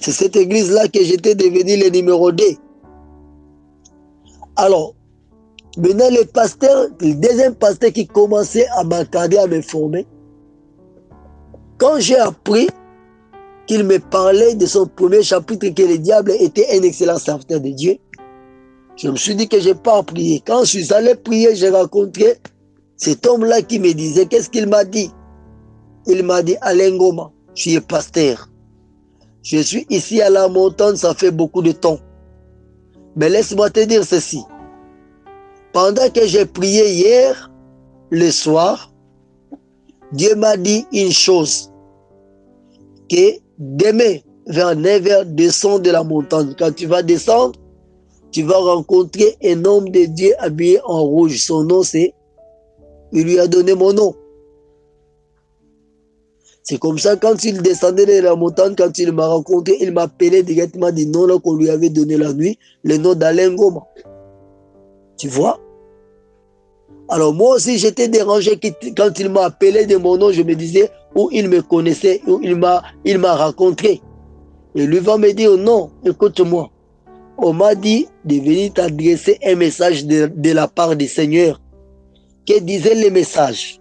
C'est cette église-là que j'étais devenu le numéro 2. Alors, Maintenant, le pasteur, le deuxième pasteur qui commençait à m'accorder, à me former, quand j'ai appris qu'il me parlait de son premier chapitre que le diable était un excellent serviteur de Dieu. Je me suis dit que je pas prié. Quand je suis allé prier, j'ai rencontré cet homme-là qui me disait, qu'est-ce qu'il m'a dit? Il m'a dit, Alain Goma, je suis pasteur. Je suis ici à la montagne, ça fait beaucoup de temps. Mais laisse-moi te dire ceci. Pendant que j'ai prié hier, le soir, Dieu m'a dit une chose. Que demain, vers 9h, descends de la montagne. Quand tu vas descendre, tu vas rencontrer un homme de Dieu habillé en rouge. Son nom, c'est... Il lui a donné mon nom. C'est comme ça, quand il descendait de la montagne, quand il m'a rencontré, il m'appelait directement du nom qu'on lui avait donné la nuit, le nom d'Alain Goma. Tu vois? Alors moi aussi, j'étais dérangé quand il m'a appelé de mon nom, je me disais où il me connaissait, où il m'a il m'a rencontré. Et lui va me dire, non, écoute-moi. On m'a dit de venir t'adresser un message de, de la part du Seigneur. Que disait le message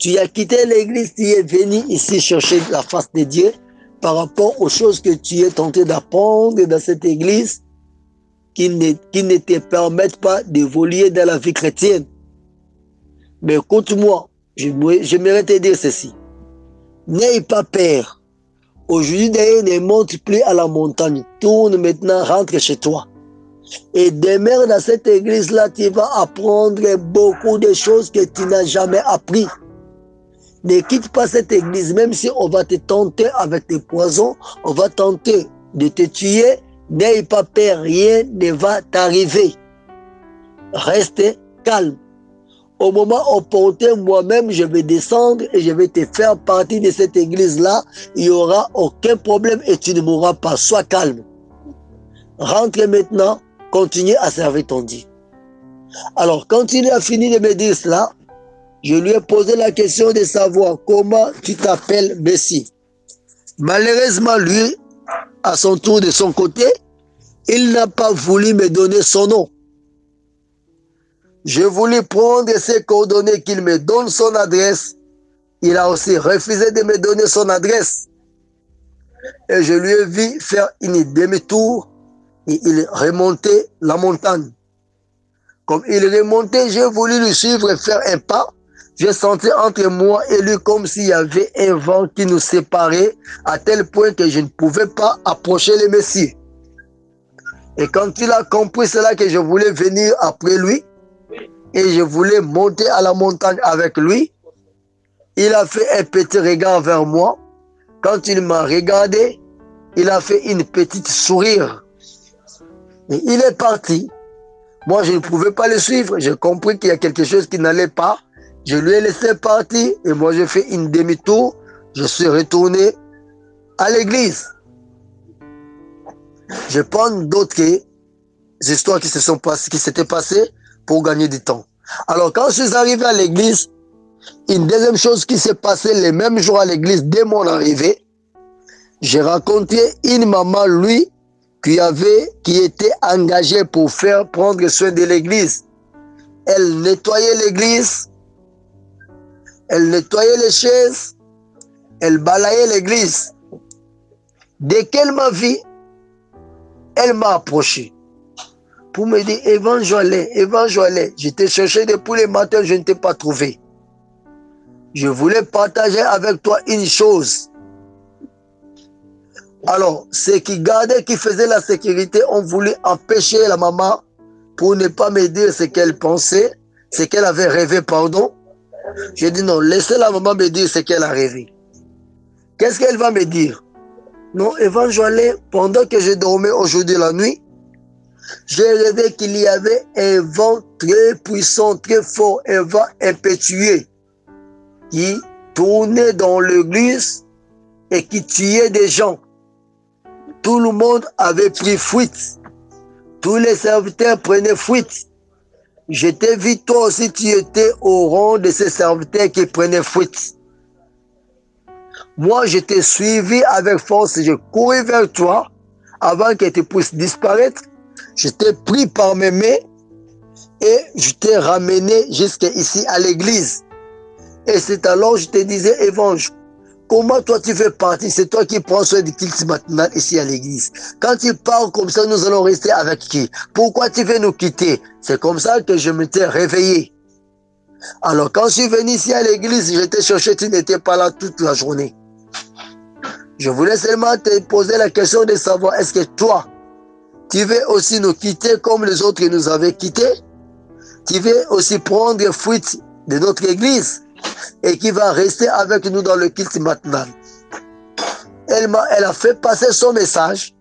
tu as quitté l'église, tu es venu ici chercher la face de Dieu par rapport aux choses que tu es tenté d'apprendre dans cette église qui ne, qui ne te permettent pas d'évoluer dans la vie chrétienne. Mais écoute-moi, j'aimerais te dire ceci. N'aie pas peur. Aujourd'hui, d'ailleurs, ne monte plus à la montagne. Tourne maintenant, rentre chez toi. Et demeure dans cette église-là, tu vas apprendre beaucoup de choses que tu n'as jamais appris. Ne quitte pas cette église, même si on va te tenter avec des poisons, on va tenter de te tuer, n'aie pas peur, rien ne va t'arriver. Reste calme. Au moment opportun, moi-même, je vais descendre et je vais te faire partie de cette église-là. Il n'y aura aucun problème et tu ne mourras pas. Sois calme. Rentre maintenant, continue à servir ton Dieu. Alors, quand il a fini de me dire cela, je lui ai posé la question de savoir comment tu t'appelles Messie. Malheureusement, lui, à son tour de son côté, il n'a pas voulu me donner son nom. Je voulais prendre ses coordonnées, qu'il me donne son adresse. Il a aussi refusé de me donner son adresse. Et je lui ai vu faire une demi-tour et il remontait la montagne. Comme il remontait, j'ai voulu lui suivre et faire un pas. J'ai senti entre moi et lui comme s'il y avait un vent qui nous séparait à tel point que je ne pouvais pas approcher le Messie. Et quand il a compris cela que je voulais venir après lui et je voulais monter à la montagne avec lui, il a fait un petit regard vers moi. Quand il m'a regardé, il a fait une petite sourire. Et il est parti. Moi, je ne pouvais pas le suivre. J'ai compris qu'il y a quelque chose qui n'allait pas. Je lui ai laissé partir et moi j'ai fait une demi-tour. Je suis retourné à l'église. Je prends d'autres histoires qui se sont passées, qui s'étaient passées pour gagner du temps. Alors quand je suis arrivé à l'église, une deuxième chose qui s'est passée le même jour à l'église dès mon arrivée, j'ai rencontré une maman, lui, qui était engagée pour faire prendre soin de l'église. Elle nettoyait l'église, elle nettoyait les chaises, elle balayait l'église. Dès qu'elle m'a vu, elle m'a approché pour me dire Évangile, Évangile, je t'ai cherché depuis le matin, je ne t'ai pas trouvé. Je voulais partager avec toi une chose. Alors, ceux qui gardaient, qui faisaient la sécurité, ont voulu empêcher la maman pour ne pas me dire ce qu'elle pensait, ce qu'elle avait rêvé, pardon. J'ai dit non, laissez la maman me dire ce qu'elle a rêvé. Qu'est-ce qu'elle va me dire? Non, Évangile, pendant que je dormais aujourd'hui la nuit, j'ai rêvé qu'il y avait un vent très puissant, très fort, un vent impétueux qui tournait dans l'église et qui tuait des gens. Tout le monde avait pris fuite. Tous les serviteurs prenaient fuite. Je t'ai vu, toi aussi, tu étais au rang de ces serviteurs qui prenaient fuite. Moi, je t'ai suivi avec force, je courais vers toi avant que tu puisses disparaître. Je t'ai pris par mes mains et je t'ai ramené jusqu'ici à l'église. Et c'est alors que je te disais, Évangile, comment toi tu fais partie? C'est toi qui prends soin du culte maintenant ici à l'église. Quand tu parles comme ça, nous allons rester avec qui? Pourquoi tu veux nous quitter? C'est comme ça que je m'étais réveillé. Alors quand je suis venu ici à l'église, j'étais cherché, tu n'étais pas là toute la journée. Je voulais seulement te poser la question de savoir, est-ce que toi, tu veux aussi nous quitter comme les autres nous avaient quittés? Tu veux aussi prendre fuite de notre église et qui va rester avec nous dans le culte maintenant. Elle, a, elle a fait passer son message.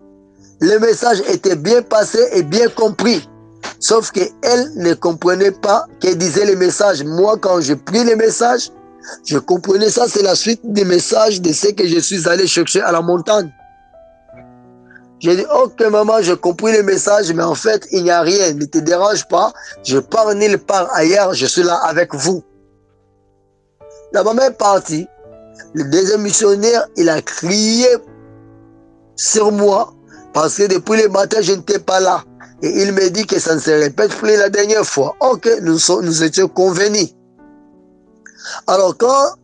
Le message était bien passé et bien compris. Sauf qu'elle ne comprenait pas qu'elle disait les messages. Moi, quand j'ai pris les messages, je comprenais ça, c'est la suite des messages de ce que je suis allé chercher à la montagne. J'ai dit, ok maman, j'ai compris les messages, mais en fait, il n'y a rien, ne te dérange pas. Je pars nulle part ailleurs, je suis là avec vous. La maman est partie. Le deuxième missionnaire, il a crié sur moi parce que depuis le matin, je n'étais pas là. Et il me dit que ça ne se répète plus la dernière fois. Ok, nous, nous étions convenus. Alors quand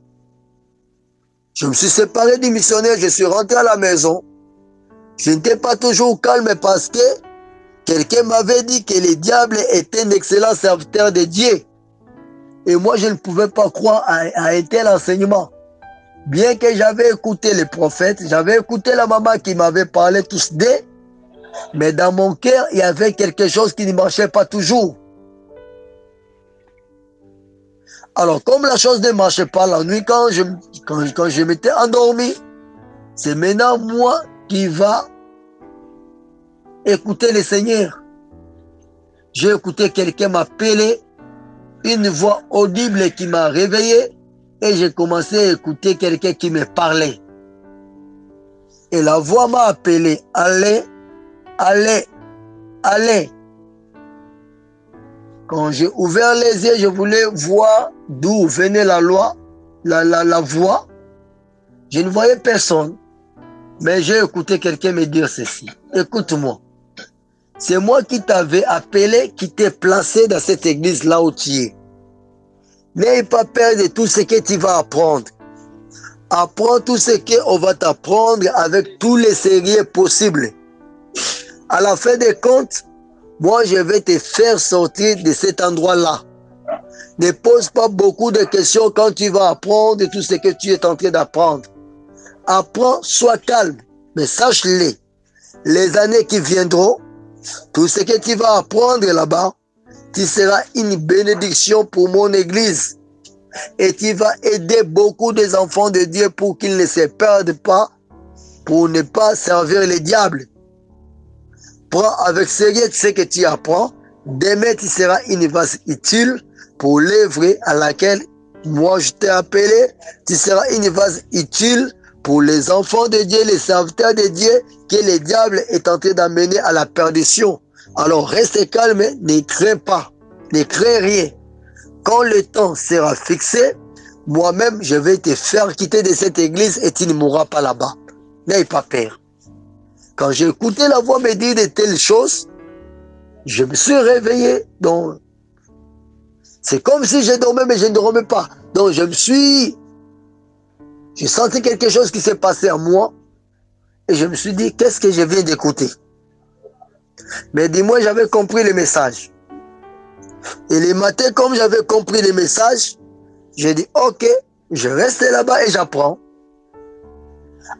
je me suis séparé du missionnaire, je suis rentré à la maison, je n'étais pas toujours calme parce que quelqu'un m'avait dit que le diable était un excellent serviteur de Dieu. Et moi, je ne pouvais pas croire à, un tel enseignement. Bien que j'avais écouté les prophètes, j'avais écouté la maman qui m'avait parlé tous deux, mais dans mon cœur, il y avait quelque chose qui ne marchait pas toujours. Alors, comme la chose ne marchait pas la nuit, quand je, quand, quand je m'étais endormi, c'est maintenant moi qui va écouter le Seigneur. J'ai écouté quelqu'un m'appeler une voix audible qui m'a réveillé et j'ai commencé à écouter quelqu'un qui me parlait. Et la voix m'a appelé, allez, allez, allez. Quand j'ai ouvert les yeux, je voulais voir d'où venait la loi, la, la, la voix. Je ne voyais personne, mais j'ai écouté quelqu'un me dire ceci. Écoute-moi. C'est moi qui t'avais appelé, qui t'ai placé dans cette église là où tu es. N'aie pas peur de tout ce que tu vas apprendre. Apprends tout ce qu'on va t'apprendre avec tous les sérieux possibles. À la fin des comptes, moi je vais te faire sortir de cet endroit-là. Ne pose pas beaucoup de questions quand tu vas apprendre tout ce que tu es en train d'apprendre. Apprends, sois calme, mais sache-le. Les années qui viendront, tout ce que tu vas apprendre là-bas, tu seras une bénédiction pour mon église. Et tu vas aider beaucoup des enfants de Dieu pour qu'ils ne se perdent pas, pour ne pas servir les diables. Prends avec sérieux ce que tu apprends. Demain, tu seras une vase utile pour l'œuvre à laquelle moi je t'ai appelé. Tu seras une vase utile pour les enfants de Dieu, les serviteurs de Dieu, que le diable est en train d'amener à la perdition. Alors reste calme, ne crains pas, ne crains rien. Quand le temps sera fixé, moi-même, je vais te faire quitter de cette église et tu ne mourras pas là-bas. N'aie pas peur. Quand j'ai écouté la voix me dire de telles choses, je me suis réveillé. Donc, c'est comme si je dormais, mais je ne dormais pas. Donc, je me suis j'ai senti quelque chose qui s'est passé en moi et je me suis dit, qu'est-ce que je viens d'écouter? Mais dis-moi, j'avais compris le message. Et les matins, comme j'avais compris le message, j'ai dit, ok, je reste là-bas et j'apprends.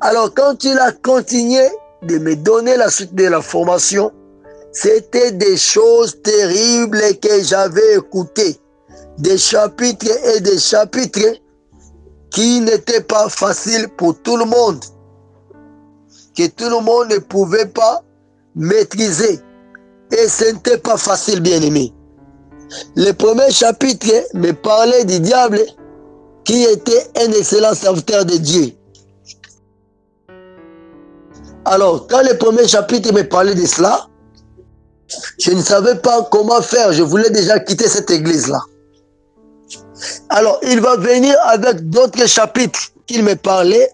Alors quand il a continué de me donner la suite de la formation, c'était des choses terribles que j'avais écoutées. Des chapitres et des chapitres qui n'était pas facile pour tout le monde, que tout le monde ne pouvait pas maîtriser. Et ce n'était pas facile, bien aimé. Le premier chapitre me parlait du diable qui était un excellent serviteur de Dieu. Alors, quand le premier chapitre me parlait de cela, je ne savais pas comment faire. Je voulais déjà quitter cette église-là. Alors, il va venir avec d'autres chapitres qu'il me parlait.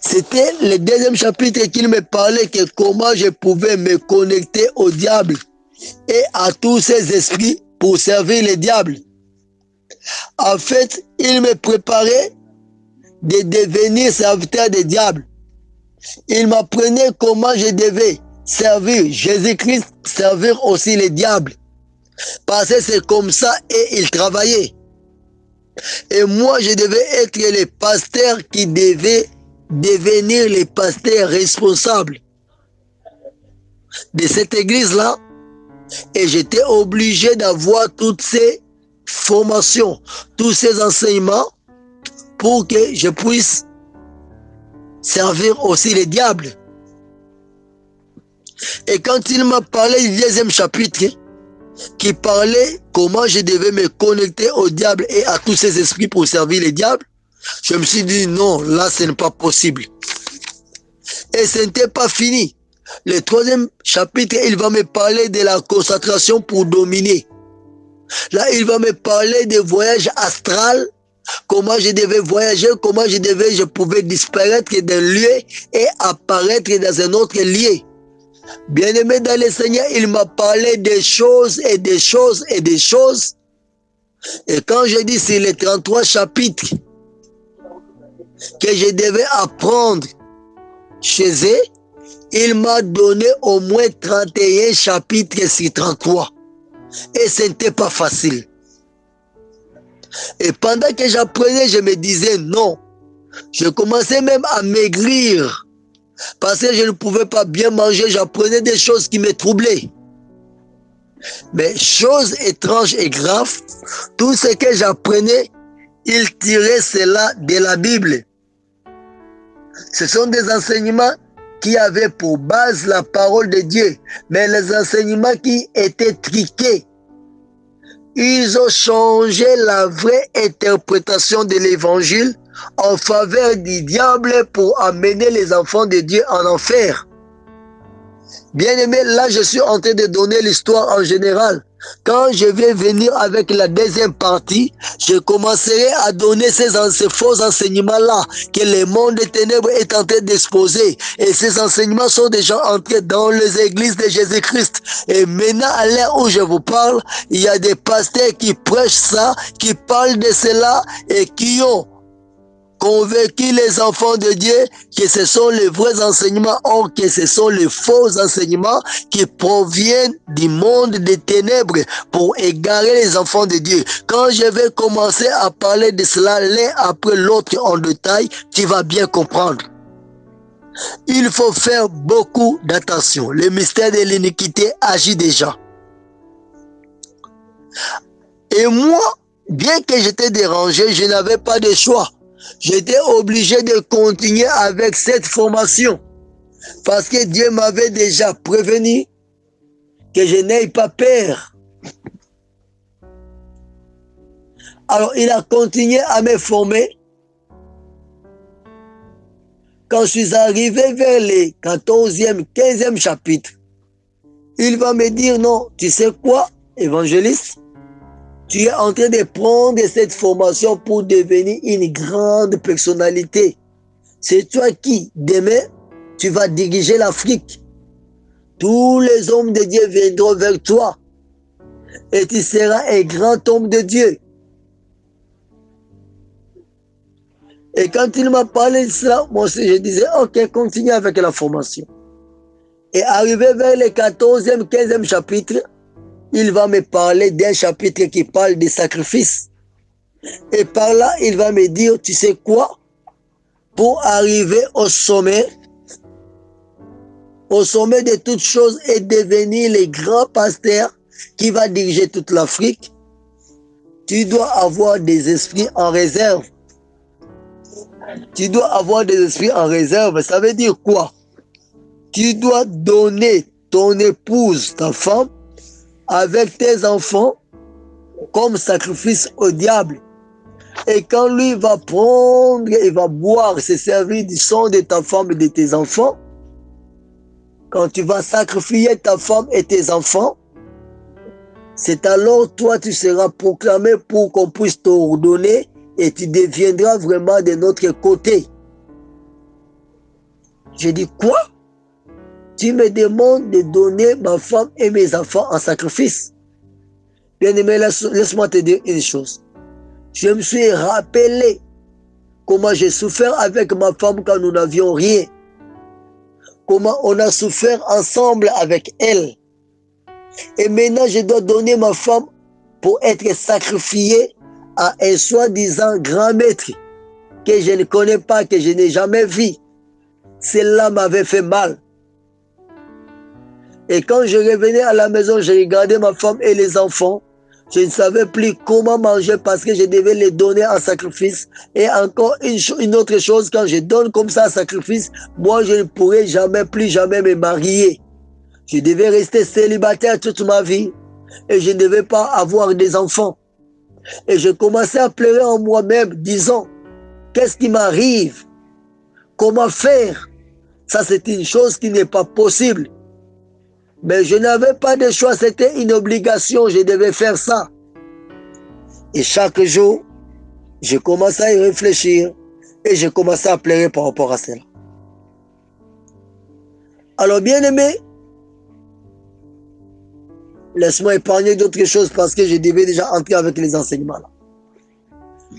C'était le deuxième chapitre qu'il me parlait que comment je pouvais me connecter au diable et à tous ces esprits pour servir le diable. En fait, il me préparait de devenir serviteur des diables. Il m'apprenait comment je devais servir Jésus-Christ, servir aussi les diables. Parce que c'est comme ça et il travaillait. Et moi, je devais être le pasteur qui devait devenir le pasteur responsable de cette église-là. Et j'étais obligé d'avoir toutes ces formations, tous ces enseignements pour que je puisse servir aussi les diables. Et quand il m'a parlé du deuxième chapitre, qui parlait comment je devais me connecter au diable et à tous ces esprits pour servir les diables, je me suis dit non, là ce n'est pas possible. Et ce n'était pas fini. Le troisième chapitre, il va me parler de la concentration pour dominer. Là, il va me parler des voyages astral, comment je devais voyager, comment je devais, je pouvais disparaître d'un lieu et apparaître dans un autre lieu. Bien-aimé dans le Seigneur, il m'a parlé des choses et des choses et des choses. Et quand je dis c'est les 33 chapitres que je devais apprendre chez eux, il m'a donné au moins 31 chapitres sur 33. Et ce n'était pas facile. Et pendant que j'apprenais, je me disais non. Je commençais même à maigrir. Parce que je ne pouvais pas bien manger, j'apprenais des choses qui me troublaient. Mais chose étrange et grave, tout ce que j'apprenais, il tirait cela de la Bible. Ce sont des enseignements qui avaient pour base la parole de Dieu, mais les enseignements qui étaient triqués. Ils ont changé la vraie interprétation de l'évangile en faveur du diable pour amener les enfants de Dieu en enfer. Bien aimé, là je suis en train de donner l'histoire en général. Quand je vais venir avec la deuxième partie, je commencerai à donner ces, ces faux enseignements-là que le monde des ténèbres est en train d'exposer. Et ces enseignements sont déjà entrés dans les églises de Jésus-Christ. Et maintenant, à l'heure où je vous parle, il y a des pasteurs qui prêchent ça, qui parlent de cela et qui ont convaincu les enfants de Dieu que ce sont les vrais enseignements, or que ce sont les faux enseignements qui proviennent du monde des ténèbres pour égarer les enfants de Dieu. Quand je vais commencer à parler de cela l'un après l'autre en détail, tu vas bien comprendre. Il faut faire beaucoup d'attention. Le mystère de l'iniquité agit déjà. Et moi, bien que j'étais dérangé, je n'avais pas de choix j'étais obligé de continuer avec cette formation. Parce que Dieu m'avait déjà prévenu que je n'aie pas peur. Alors il a continué à me former. Quand je suis arrivé vers les 14e, 15e chapitre, il va me dire non, tu sais quoi, évangéliste? Tu es en train de prendre cette formation pour devenir une grande personnalité. C'est toi qui, demain, tu vas diriger l'Afrique. Tous les hommes de Dieu viendront vers toi. Et tu seras un grand homme de Dieu. Et quand il m'a parlé de cela, moi je disais, ok, continue avec la formation. Et arrivé vers le 14e, 15e chapitre, il va me parler d'un chapitre qui parle des sacrifices. Et par là, il va me dire, tu sais quoi? Pour arriver au sommet, au sommet de toutes choses et devenir le grand pasteur qui va diriger toute l'Afrique, tu dois avoir des esprits en réserve. Tu dois avoir des esprits en réserve. Ça veut dire quoi? Tu dois donner ton épouse, ta femme, avec tes enfants comme sacrifice au diable. Et quand lui va prendre et va boire, se servir du sang de ta femme et de tes enfants, quand tu vas sacrifier ta femme et tes enfants, c'est alors toi tu seras proclamé pour qu'on puisse t'ordonner et tu deviendras vraiment de notre côté. J'ai dit quoi? Tu me demandes de donner ma femme et mes enfants en sacrifice. Bien-aimé, laisse-moi te dire une chose. Je me suis rappelé comment j'ai souffert avec ma femme quand nous n'avions rien. Comment on a souffert ensemble avec elle. Et maintenant, je dois donner ma femme pour être sacrifiée à un soi-disant grand maître que je ne connais pas, que je n'ai jamais vu. Cela m'avait fait mal. Et quand je revenais à la maison, je regardais ma femme et les enfants. Je ne savais plus comment manger parce que je devais les donner en sacrifice. Et encore une, autre chose, quand je donne comme ça un sacrifice, moi je ne pourrais jamais, plus jamais me marier. Je devais rester célibataire toute ma vie et je ne devais pas avoir des enfants. Et je commençais à pleurer en moi-même, disant, qu'est-ce qui m'arrive? Comment faire? Ça, c'est une chose qui n'est pas possible. Mais je n'avais pas de choix, c'était une obligation, je devais faire ça. Et chaque jour, je commençais à y réfléchir et je commençais à pleurer par rapport à cela. Alors, bien aimé, laisse-moi épargner d'autres choses parce que je devais déjà entrer avec les enseignements.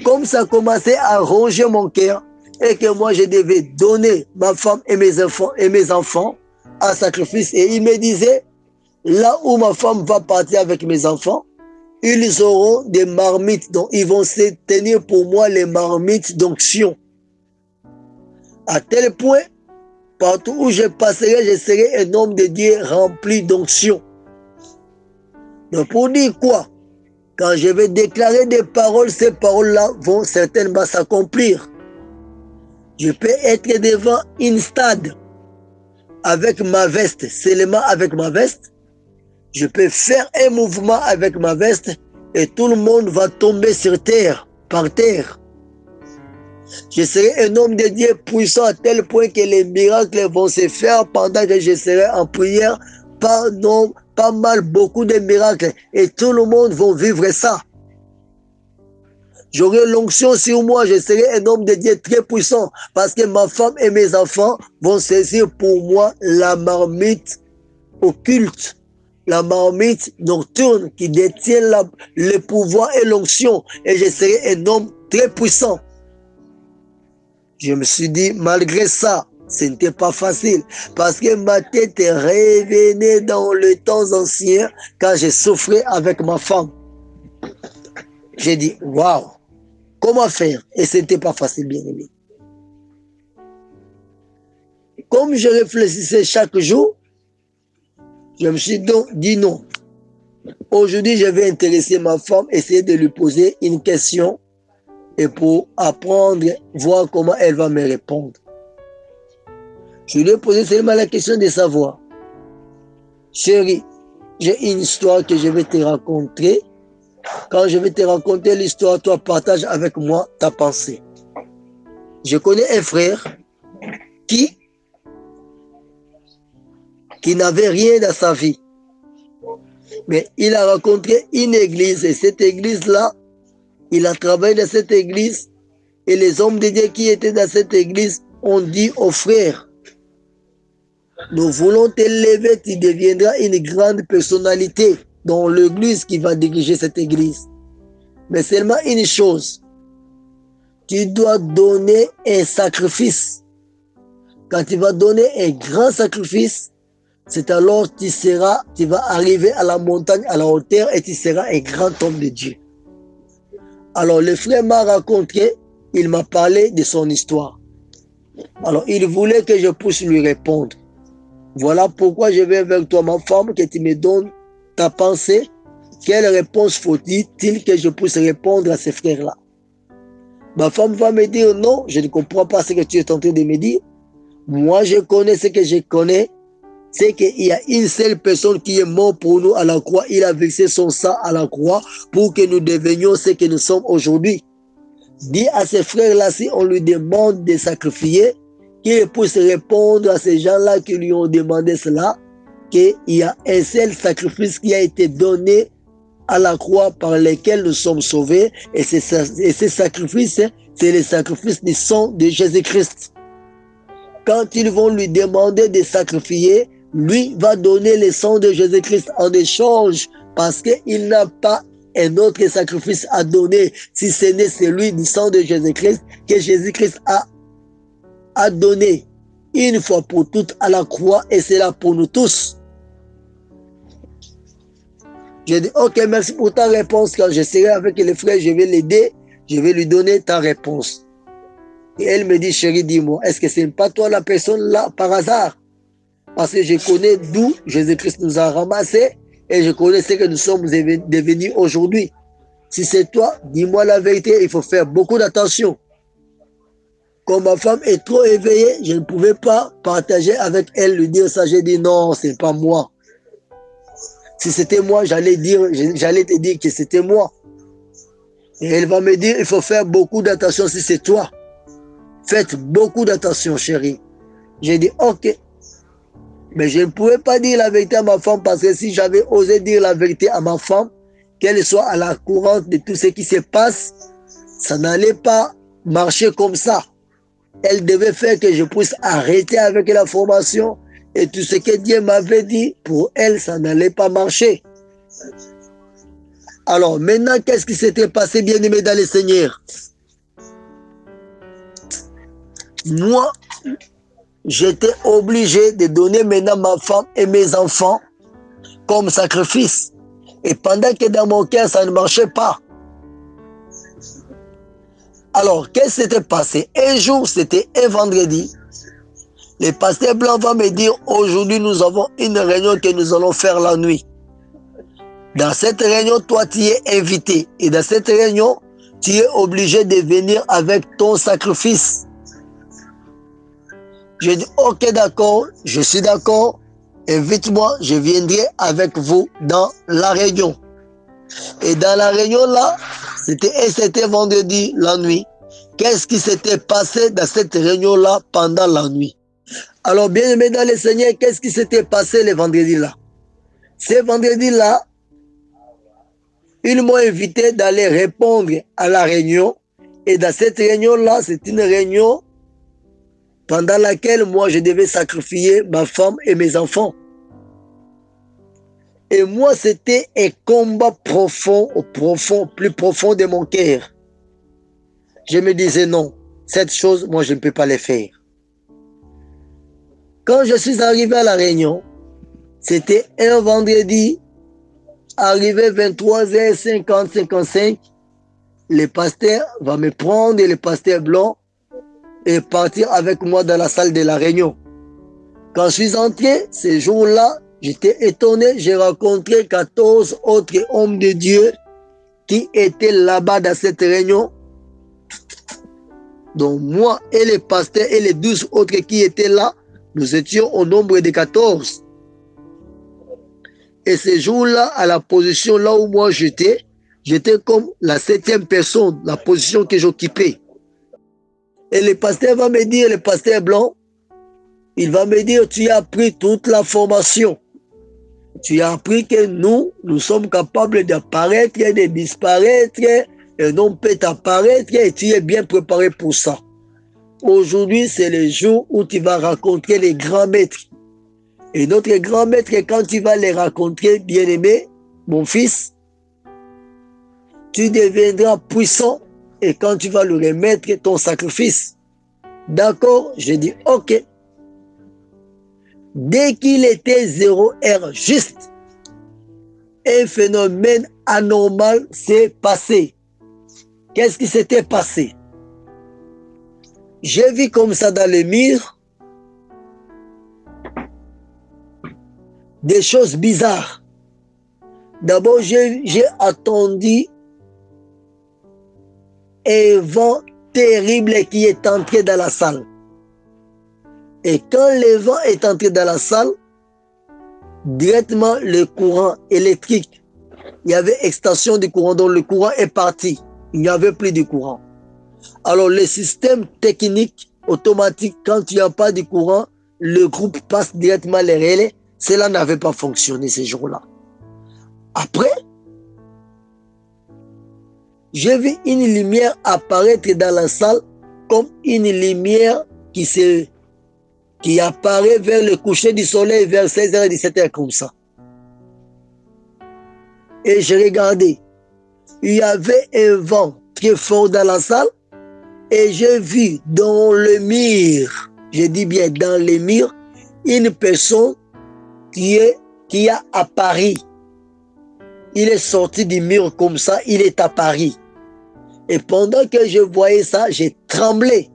Comme ça commençait à ronger mon cœur et que moi je devais donner ma femme et mes enfants et mes enfants à sacrifice. Et il me disait, là où ma femme va partir avec mes enfants, ils auront des marmites, donc ils vont se tenir pour moi les marmites d'onction. À tel point, partout où je passerai, je serai un homme de Dieu rempli d'onction. Donc pour dire quoi? Quand je vais déclarer des paroles, ces paroles-là vont certainement s'accomplir. Je peux être devant une stade avec ma veste, seulement avec ma veste. Je peux faire un mouvement avec ma veste et tout le monde va tomber sur terre, par terre. Je serai un homme de Dieu puissant à tel point que les miracles vont se faire pendant que je serai en prière par nombre pas mal, beaucoup de miracles. Et tout le monde va vivre ça. J'aurai l'onction sur moi, je serai un homme de Dieu très puissant parce que ma femme et mes enfants vont saisir pour moi la marmite occulte, la marmite nocturne qui détient le pouvoir et l'onction et je serai un homme très puissant. Je me suis dit, malgré ça, ce n'était pas facile parce que ma tête revenait dans le temps ancien quand j'ai souffré avec ma femme. J'ai dit, waouh, comment faire? Et ce n'était pas facile, bien aimé. Comme je réfléchissais chaque jour, je me suis donc dit non. Aujourd'hui, je vais intéresser ma femme, essayer de lui poser une question et pour apprendre, voir comment elle va me répondre. Je lui ai posé seulement la question de savoir. Chérie, j'ai une histoire que je vais te raconter. Quand je vais te raconter l'histoire, toi partage avec moi ta pensée. Je connais un frère qui, n'avait rien dans sa vie. Mais il a rencontré une église et cette église-là, il a travaillé dans cette église et les hommes de Dieu qui étaient dans cette église ont dit au frère, nous voulons t'élever, tu deviendras une grande personnalité dans l'église qui va diriger cette église. Mais seulement une chose, tu dois donner un sacrifice. Quand tu vas donner un grand sacrifice, c'est alors tu seras, tu vas arriver à la montagne, à la hauteur et tu seras un grand homme de Dieu. Alors le frère m'a raconté, il m'a parlé de son histoire. Alors il voulait que je puisse lui répondre. Voilà pourquoi je viens vers toi, ma femme, que tu me donnes ta pensée. Quelle réponse faut-il que je puisse répondre à ces frères-là? Ma femme va me dire non, je ne comprends pas ce que tu es en train de me dire. Moi, je connais ce que je connais. C'est qu'il y a une seule personne qui est morte pour nous à la croix. Il a versé son sang à la croix pour que nous devenions ce que nous sommes aujourd'hui. Dis à ces frères-là, si on lui demande de sacrifier, qu'il puisse répondre à ces gens-là qui lui ont demandé cela, qu'il y a un seul sacrifice qui a été donné à la croix par lequel nous sommes sauvés, et, ce sacrifice, c'est le sacrifice du sang de Jésus-Christ. Quand ils vont lui demander de sacrifier, lui va donner le sang de Jésus-Christ en échange parce qu'il n'a pas un autre sacrifice à donner si ce n'est celui du sang de Jésus-Christ que Jésus-Christ a, a donné une fois pour toutes à la croix et c'est là pour nous tous. J'ai dit, ok, merci pour ta réponse. Quand je serai avec les frères, je vais l'aider, je vais lui donner ta réponse. Et elle me dit, chérie, dis-moi, est-ce que ce n'est pas toi la personne là par hasard? Parce que je connais d'où Jésus-Christ nous a ramassés et je connais ce que nous sommes devenus aujourd'hui. Si c'est toi, dis-moi la vérité, il faut faire beaucoup d'attention. Comme ma femme est trop éveillée, je ne pouvais pas partager avec elle, lui dire ça. J'ai dit non, c'est pas moi. Si c'était moi, j'allais te dire que c'était moi. Et elle va me dire, il faut faire beaucoup d'attention si c'est toi. Faites beaucoup d'attention, chérie. J'ai dit, ok. Mais je ne pouvais pas dire la vérité à ma femme parce que si j'avais osé dire la vérité à ma femme, qu'elle soit à la courante de tout ce qui se passe, ça n'allait pas marcher comme ça. Elle devait faire que je puisse arrêter avec la formation et tout ce que Dieu m'avait dit, pour elle, ça n'allait pas marcher. Alors maintenant, qu'est-ce qui s'était passé, bien aimé dans les seigneurs Moi, j'étais obligé de donner maintenant ma femme et mes enfants comme sacrifice. Et pendant que dans mon cœur, ça ne marchait pas. Alors, qu'est-ce qui s'était passé? Un jour, c'était un vendredi. Le pasteur blanc va me dire, aujourd'hui, nous avons une réunion que nous allons faire la nuit. Dans cette réunion, toi, tu es invité. Et dans cette réunion, tu es obligé de venir avec ton sacrifice. Je dis, ok, d'accord, je suis d'accord. Invite-moi, je viendrai avec vous dans la réunion. Et dans la réunion là, c'était c'était vendredi la nuit. Qu'est-ce qui s'était passé dans cette réunion là pendant la nuit? Alors bien aimé dans le Seigneur, qu'est-ce qui s'était passé le vendredi là Ce vendredi là, ils m'ont invité d'aller répondre à la réunion. Et dans cette réunion-là, c'est une réunion pendant laquelle moi, je devais sacrifier ma femme et mes enfants. Et moi, c'était un combat profond, au profond, plus profond de mon cœur. Je me disais non, cette chose, moi, je ne peux pas le faire. Quand je suis arrivé à la réunion, c'était un vendredi Arrivé 23h50, 55, le pasteur va me prendre, le pasteur blanc, et partir avec moi dans la salle de la réunion. Quand je suis entré, ce jour-là, j'étais étonné, j'ai rencontré 14 autres hommes de Dieu qui étaient là-bas dans cette réunion. Donc moi et les pasteurs et les 12 autres qui étaient là, nous étions au nombre de 14. Et ce jour-là, à la position là où moi j'étais, j'étais comme la septième personne, la position que j'occupais. Et le pasteur va me dire, le pasteur blanc, il va me dire, tu as appris toute la formation. Tu as appris que nous, nous sommes capables d'apparaître et de disparaître. Et non peut apparaître et tu es bien préparé pour ça. Aujourd'hui, c'est le jour où tu vas rencontrer les grands maîtres. Et notre grand maître, quand tu vas les rencontrer, bien-aimé, mon fils, tu deviendras puissant et quand tu vas lui remettre ton sacrifice. D'accord? J'ai dit, ok. Dès qu'il était zéro heure juste, un phénomène anormal s'est passé. Qu'est-ce qui s'était passé? J'ai vu comme ça dans les murs des choses bizarres. D'abord, j'ai attendu un vent terrible qui est entré dans la salle. Et quand le vent est entré dans la salle, directement le courant électrique, il y avait extension du courant, donc le courant est parti. Il n'y avait plus de courant. Alors, le système technique automatique, quand il n'y a pas de courant, le groupe passe directement les relais cela n'avait pas fonctionné ces jours-là. Après, j'ai vu une lumière apparaître dans la salle comme une lumière qui, apparaît vers le coucher du soleil vers 16h et 17h comme ça. Et j'ai regardé. il y avait un vent très fort dans la salle et j'ai vu dans le mur, je dis bien dans le mur, une personne qui, est, qui a à Paris. Il est sorti du mur comme ça, il est à Paris. Et pendant que je voyais ça, j'ai tremblé.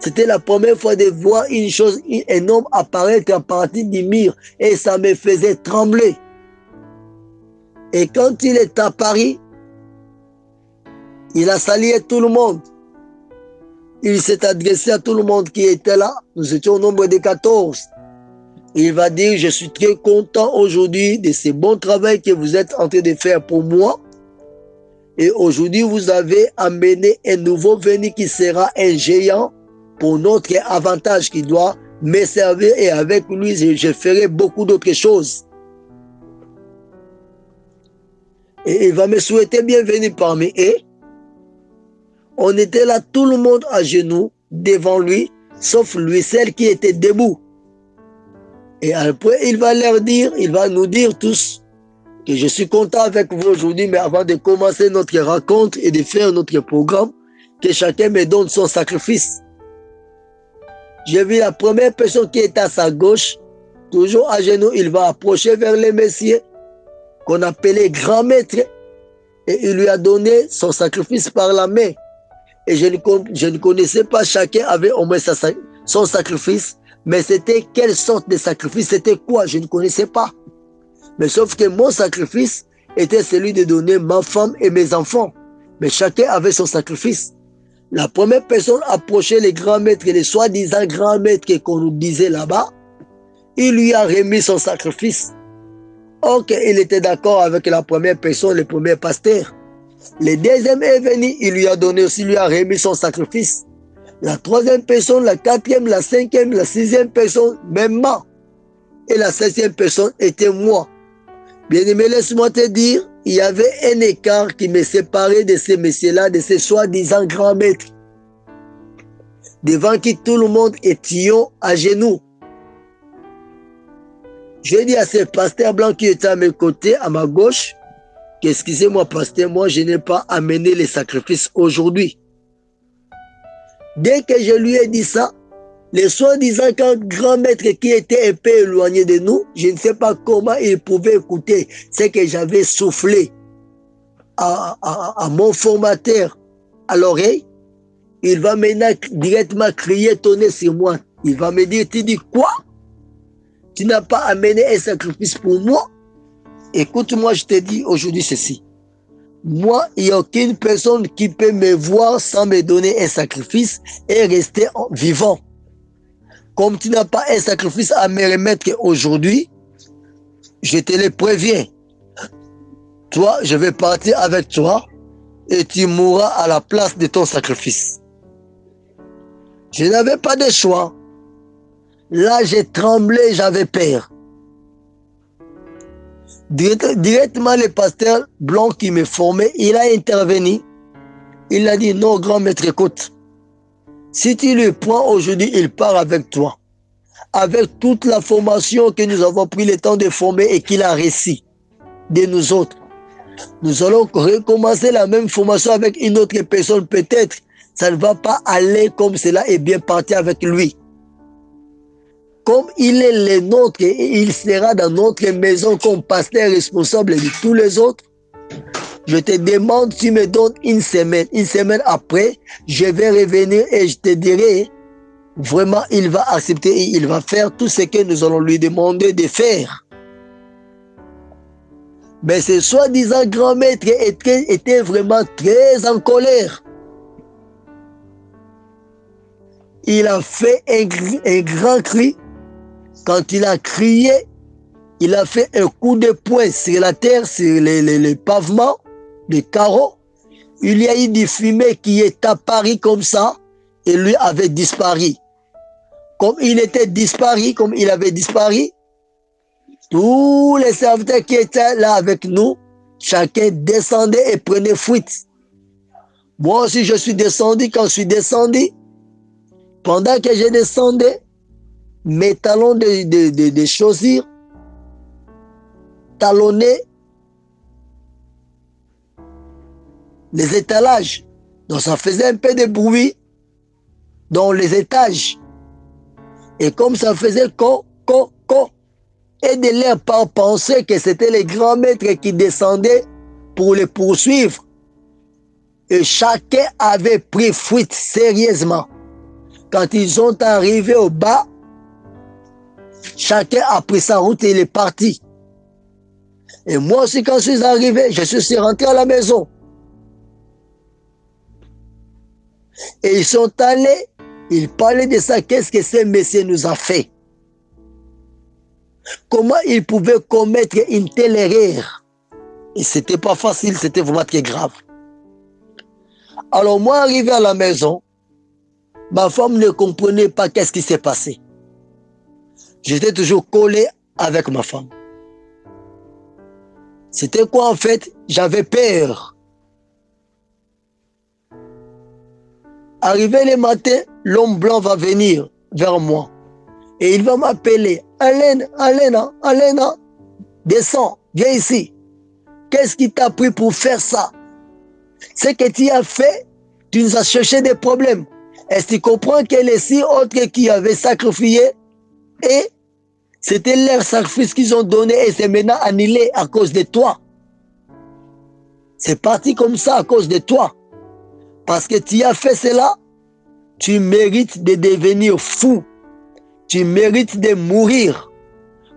C'était la première fois de voir une chose, un homme apparaître à partir du mur. Et ça me faisait trembler. Et quand il est à Paris, il a salué tout le monde. Il s'est adressé à tout le monde qui était là. Nous étions au nombre de 14. Il va dire, je suis très content aujourd'hui de ce bon travail que vous êtes en train de faire pour moi. Et aujourd'hui, vous avez amené un nouveau venu qui sera un géant pour notre avantage qui doit me servir et avec lui, je, ferai beaucoup d'autres choses. Et il va me souhaiter bienvenue parmi eux. On était là, tout le monde à genoux, devant lui, sauf lui, celle qui était debout. Et après, il va leur dire, il va nous dire tous que je suis content avec vous aujourd'hui, mais avant de commencer notre rencontre et de faire notre programme, que chacun me donne son sacrifice. J'ai vu la première personne qui est à sa gauche, toujours à genoux, il va approcher vers le messieurs qu'on appelait grand maître et il lui a donné son sacrifice par la main et je ne, connaissais pas, chacun avait au moins son sacrifice, mais c'était quelle sorte de sacrifice, c'était quoi, je ne connaissais pas. Mais sauf que mon sacrifice était celui de donner ma femme et mes enfants. Mais chacun avait son sacrifice. La première personne approchait les grands maîtres, les soi-disant grands maîtres qu'on nous disait là-bas, il lui a remis son sacrifice. Ok, il était d'accord avec la première personne, le premier pasteur. Le deuxième est venu, il lui a donné aussi, lui a remis son sacrifice. La troisième personne, la quatrième, la cinquième, la sixième personne, même moi. Et la septième personne était moi. Bien-aimé, laisse-moi te dire, il y avait un écart qui me séparait de ces messieurs-là, de ces soi-disant grands maîtres, devant qui tout le monde était à genoux. Je dis à ce pasteur blanc qui était à mes côtés, à ma gauche, Excusez-moi, pasteur, moi, je n'ai pas amené les sacrifices aujourd'hui. Dès que je lui ai dit ça, les soi-disant grand maître qui était un peu éloigné de nous, je ne sais pas comment il pouvait écouter ce que j'avais soufflé à, mon formateur à l'oreille. Il va maintenant directement crier, tonner sur moi. Il va me dire, tu dis quoi? Tu n'as pas amené un sacrifice pour moi? Écoute-moi, je te dis aujourd'hui ceci. Moi, il n'y a aucune personne qui peut me voir sans me donner un sacrifice et rester vivant. Comme tu n'as pas un sacrifice à me remettre aujourd'hui, je te le préviens. Toi, je vais partir avec toi et tu mourras à la place de ton sacrifice. Je n'avais pas de choix. Là, j'ai tremblé, j'avais peur. Directement, le pasteur blanc qui me formait, il a intervenu. Il a dit, non, grand maître, écoute. Si tu le prends aujourd'hui, il part avec toi. Avec toute la formation que nous avons pris le temps de former et qu'il a réussi de nous autres. Nous allons recommencer la même formation avec une autre personne peut-être. Ça ne va pas aller comme cela est bien parti avec lui comme il est le nôtre et il sera dans notre maison comme pasteur responsable de tous les autres, je te demande, tu me donnes une semaine. Une semaine après, je vais revenir et je te dirai, vraiment, il va accepter et il va faire tout ce que nous allons lui demander de faire. Mais ce soi-disant grand maître était vraiment très en colère. Il a fait un, un grand cri quand il a crié, il a fait un coup de poing sur la terre, sur les, pavements, les carreaux. Il y a eu du fumée qui est apparu comme ça et lui avait disparu. Comme il était disparu, comme il avait disparu, tous les serviteurs qui étaient là avec nous, chacun descendait et prenait fuite. Moi aussi, je suis descendu. Quand je suis descendu, pendant que je descendais, mes talons de, de, de, de chaussures talonnés les étalages. Donc ça faisait un peu de bruit dans les étages. Et comme ça faisait co, co, co, et de l'air par penser que c'était les grands maîtres qui descendaient pour les poursuivre. Et chacun avait pris fuite sérieusement. Quand ils sont arrivés au bas, chacun a pris sa route et il est parti. Et moi aussi, quand je suis arrivé, je suis rentré à la maison. Et ils sont allés, ils parlaient de ça, qu'est-ce que ce monsieur nous a fait? Comment il pouvait commettre une telle erreur? Et c'était pas facile, c'était vraiment très grave. Alors moi, arrivé à la maison, ma femme ne comprenait pas qu'est-ce qui s'est passé. J'étais toujours collé avec ma femme. C'était quoi en fait? J'avais peur. Arrivé le matin, l'homme blanc va venir vers moi. Et il va m'appeler. Alain, Alain, Alain, descends, viens ici. Qu'est-ce qui t'a pris pour faire ça? Ce que tu as fait, tu nous as cherché des problèmes. Est-ce que tu comprends que les six autres qui avaient sacrifié et c'était leur sacrifice qu'ils ont donné et c'est maintenant annulé à cause de toi. C'est parti comme ça à cause de toi. Parce que tu as fait cela, tu mérites de devenir fou. Tu mérites de mourir.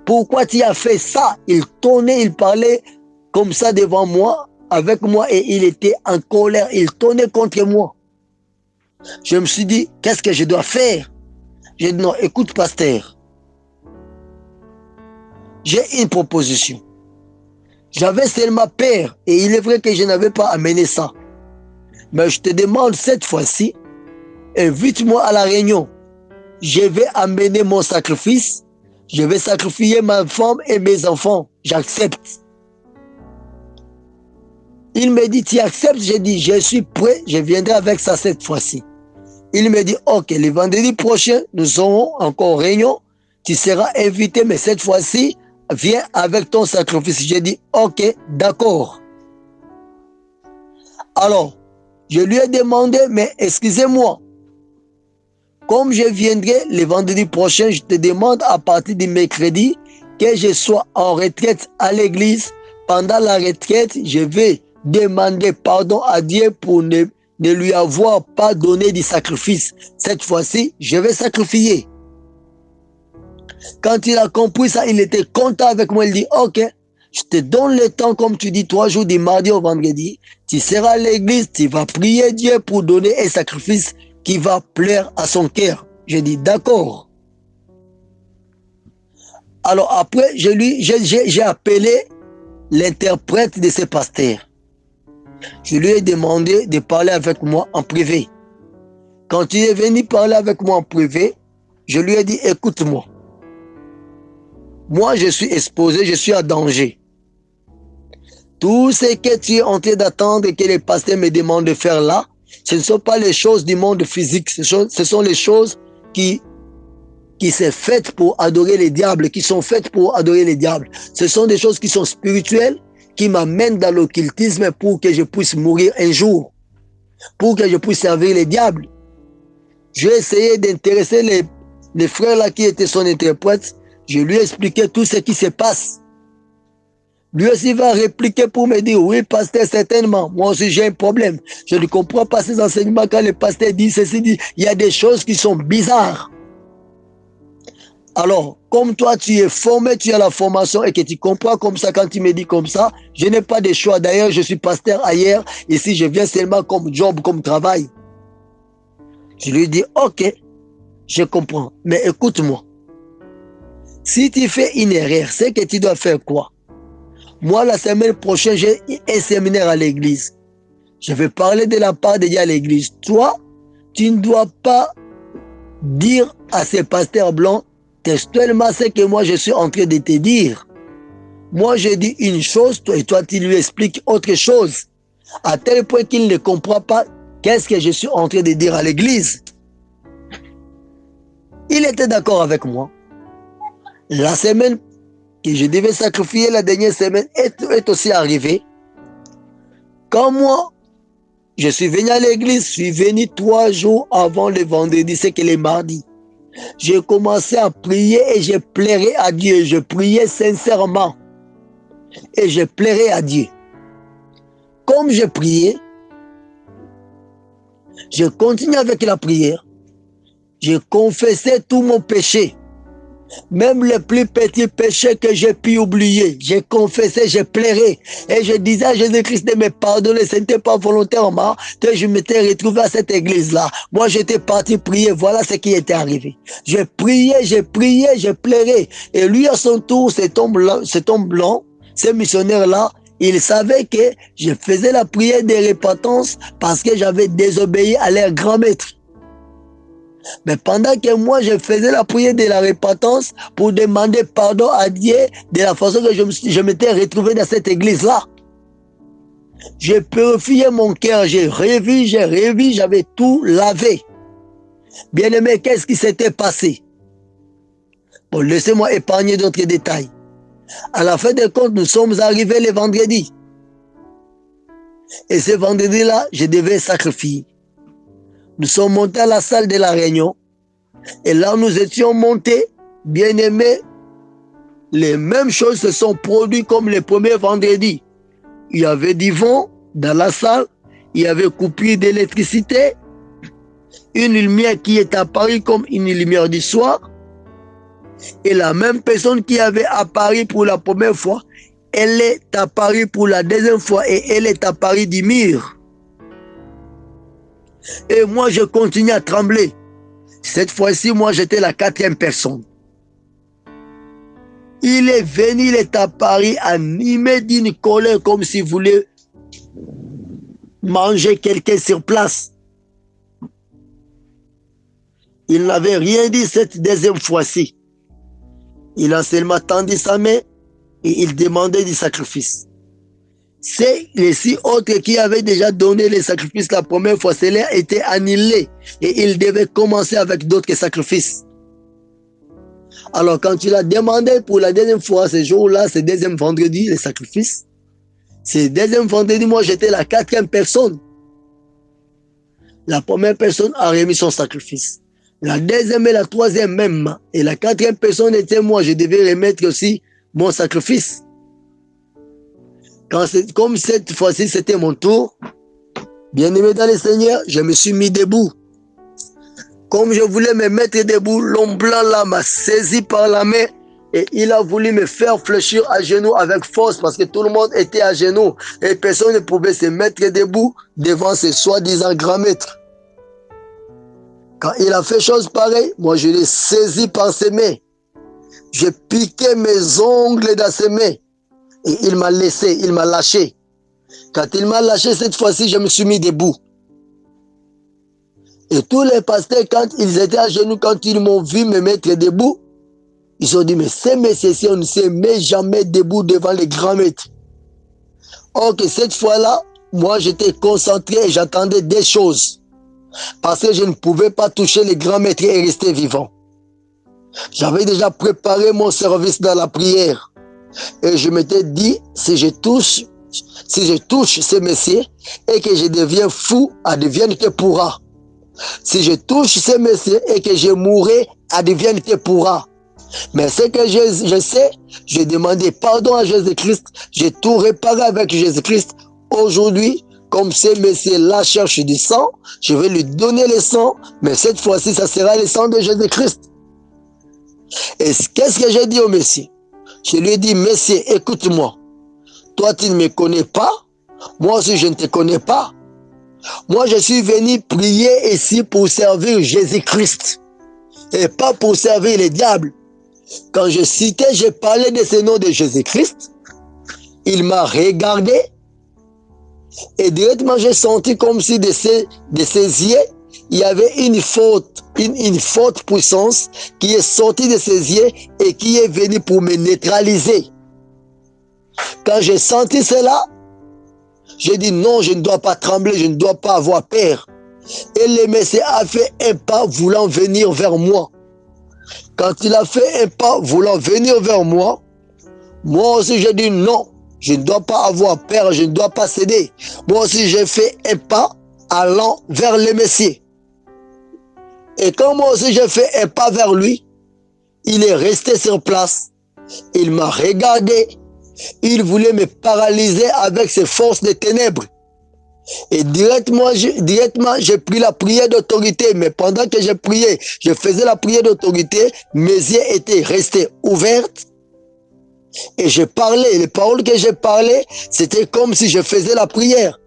Pourquoi tu as fait ça? Il tournait, il parlait comme ça devant moi, avec moi, et il était en colère. Il tournait contre moi. Je me suis dit, qu'est-ce que je dois faire? J'ai dit, non, écoute, pasteur, j'ai une proposition. J'avais seulement peur et il est vrai que je n'avais pas amené ça. Mais je te demande cette fois-ci, invite-moi à la réunion. Je vais amener mon sacrifice. Je vais sacrifier ma femme et mes enfants. J'accepte. Il me dit, tu acceptes? J'ai dit, je suis prêt, je viendrai avec ça cette fois-ci. Il me dit, ok, le vendredi prochain, nous aurons encore réunion. Tu seras invité, mais cette fois-ci, viens avec ton sacrifice. J'ai dit, ok, d'accord. Alors, je lui ai demandé, mais excusez-moi, comme je viendrai le vendredi prochain, je te demande à partir du mercredi que je sois en retraite à l'église. Pendant la retraite, je vais demander pardon à Dieu pour ne, ne lui avoir pas donné du sacrifice. Cette fois-ci, je vais sacrifier. Quand il a compris ça, il était content avec moi. Il dit, OK, je te donne le temps, comme tu dis, trois jours du mardi au vendredi. Tu seras à l'église, tu vas prier Dieu pour donner un sacrifice qui va plaire à son cœur. J'ai dit, d'accord. Alors après, j'ai appelé l'interprète de ce pasteur. Je lui ai demandé de parler avec moi en privé. Quand il est venu parler avec moi en privé, je lui ai dit, écoute-moi. Moi, je suis exposé, je suis à danger. Tout ce que tu es en train d'attendre et que les pasteurs me demandent de faire là, ce ne sont pas les choses du monde physique, ce sont, les choses qui, qui sont faites pour adorer les diables, qui sont faites pour adorer les diables. Ce sont des choses qui sont spirituelles, qui m'amènent dans l'occultisme pour que je puisse mourir un jour, pour que je puisse servir les diables. J'ai essayé d'intéresser les, les frères là qui étaient son interprète je lui ai expliqué tout ce qui se passe. Lui aussi va répliquer pour me dire, oui, pasteur, certainement. Moi aussi, j'ai un problème. Je ne comprends pas ces enseignements quand le pasteur dit ceci, dit, il y a des choses qui sont bizarres. Alors, comme toi, tu es formé, tu as la formation et que tu comprends comme ça quand tu me dis comme ça, je n'ai pas de choix. D'ailleurs, je suis pasteur ailleurs. Ici, je viens seulement comme job, comme travail. Je lui dis, ok, je comprends. Mais écoute-moi. Si tu fais une erreur, c'est que tu dois faire quoi? Moi, la semaine prochaine, j'ai un séminaire à l'église. Je vais parler de la part de Dieu à l'église. Toi, tu ne dois pas dire à ces pasteurs blancs textuellement ce que moi je suis en train de te dire. Moi, je dis une chose, toi et toi, tu lui expliques autre chose. À tel point qu'il ne comprend pas qu'est-ce que je suis en train de dire à l'église. Il était d'accord avec moi. La semaine que je devais sacrifier, la dernière semaine, est, aussi arrivée. Quand moi, je suis venu à l'église, je suis venu trois jours avant le vendredi, c'est que le mardi. J'ai commencé à prier et je plairais à Dieu. Je priais sincèrement. Et je plairais à Dieu. Comme je priais, je continuais avec la prière. Je confessais tout mon péché. Même les plus petits péchés que j'ai pu oublier, j'ai confessé, j'ai pleuré. Et je disais à Jésus-Christ de me pardonner. Ce n'était pas volontairement que je m'étais retrouvé à cette église-là. Moi, j'étais parti prier. Voilà ce qui était arrivé. J'ai prié, j'ai prié, j'ai pleuré. Et lui, à son tour, cet homme blanc, cet homme blanc, ce missionnaire-là, il savait que je faisais la prière de repentance parce que j'avais désobéi à leur grand maître. Mais pendant que moi, je faisais la prière de la repentance pour demander pardon à Dieu de la façon que je m'étais retrouvé dans cette église-là. J'ai purifié mon cœur, j'ai revu, j'ai revu, j'avais tout lavé. Bien aimé, qu'est-ce qui s'était passé? Bon, laissez-moi épargner d'autres détails. À la fin des comptes, nous sommes arrivés le vendredi. Et ce vendredi-là, je devais sacrifier. Nous sommes montés à la salle de la réunion. Et là, nous étions montés, bien aimés. Les mêmes choses se sont produites comme les premiers vendredis. Il y avait du vent dans la salle. Il y avait coupure d'électricité. Une lumière qui est apparue comme une lumière du soir. Et la même personne qui avait apparu pour la première fois, elle est apparue pour la deuxième fois et elle est apparue du mur. Et moi, je continue à trembler. Cette fois-ci, moi, j'étais la quatrième personne. Il est venu, il est apparu animé d'une colère comme s'il voulait manger quelqu'un sur place. Il n'avait rien dit cette deuxième fois-ci. Il a seulement tendu sa main et il demandait du sacrifice. C'est les six autres qui avaient déjà donné les sacrifices la première fois, cela était annulé et il devait commencer avec d'autres sacrifices. Alors quand il a demandé pour la deuxième fois, ce jour-là, ce deuxième vendredi, les sacrifices, ce deuxième vendredi, moi j'étais la quatrième personne. La première personne a remis son sacrifice. La deuxième et la troisième même. Et la quatrième personne était moi. Je devais remettre aussi mon sacrifice. Comme cette fois-ci, c'était mon tour, bien aimé dans le Seigneur, je me suis mis debout. Comme je voulais me mettre debout, l'homme blanc là m'a saisi par la main et il a voulu me faire fléchir à genoux avec force parce que tout le monde était à genoux et personne ne pouvait se mettre debout devant ce soi-disant grand maître. Quand il a fait chose pareille, moi je l'ai saisi par ses mains. J'ai piqué mes ongles dans ses mains. Il m'a laissé, il m'a lâché. Quand il m'a lâché cette fois-ci, je me suis mis debout. Et tous les pasteurs, quand ils étaient à genoux, quand ils m'ont vu me mettre debout, ils ont dit, mais ces messieurs-ci, on ne se met jamais debout devant les grands maîtres. Or que cette fois-là, moi j'étais concentré et j'attendais des choses. Parce que je ne pouvais pas toucher les grands maîtres et rester vivant. J'avais déjà préparé mon service dans la prière. Et je m'étais dit, si je touche, si je touche ce messieurs et que je deviens fou, advienne que pourra. Si je touche ce messieurs et que je mourrai, advienne que pourra. Mais ce que je, sais, j'ai demandé pardon à Jésus-Christ, j'ai tout réparé avec Jésus-Christ. Aujourd'hui, comme ce messieurs-là cherche du sang, je vais lui donner le sang, mais cette fois-ci, ça sera le sang de Jésus-Christ. Et qu'est-ce que j'ai dit au Messie? Je lui ai dit, monsieur, écoute-moi. Toi, tu ne me connais pas. Moi aussi, je ne te connais pas. Moi, je suis venu prier ici pour servir Jésus-Christ. Et pas pour servir les diables. Quand je citais, je parlais de ce nom de Jésus-Christ. Il m'a regardé. Et directement, j'ai senti comme si de ses, de ses yeux, il y avait une faute, une, une forte puissance qui est sortie de ses yeux et qui est venue pour me neutraliser. Quand j'ai senti cela, j'ai dit non, je ne dois pas trembler, je ne dois pas avoir peur. Et le Messie a fait un pas voulant venir vers moi. Quand il a fait un pas voulant venir vers moi, moi aussi j'ai dit non, je ne dois pas avoir peur, je ne dois pas céder. Moi aussi j'ai fait un pas allant vers le Messie. Et quand moi aussi j'ai fait un pas vers lui, il est resté sur place. Il m'a regardé. Il voulait me paralyser avec ses forces de ténèbres. Et directement, directement, j'ai pris la prière d'autorité. Mais pendant que j'ai prié, je faisais la prière d'autorité, mes yeux étaient restés ouverts. Et je parlais. Les paroles que j'ai parlé, c'était comme si je faisais la prière.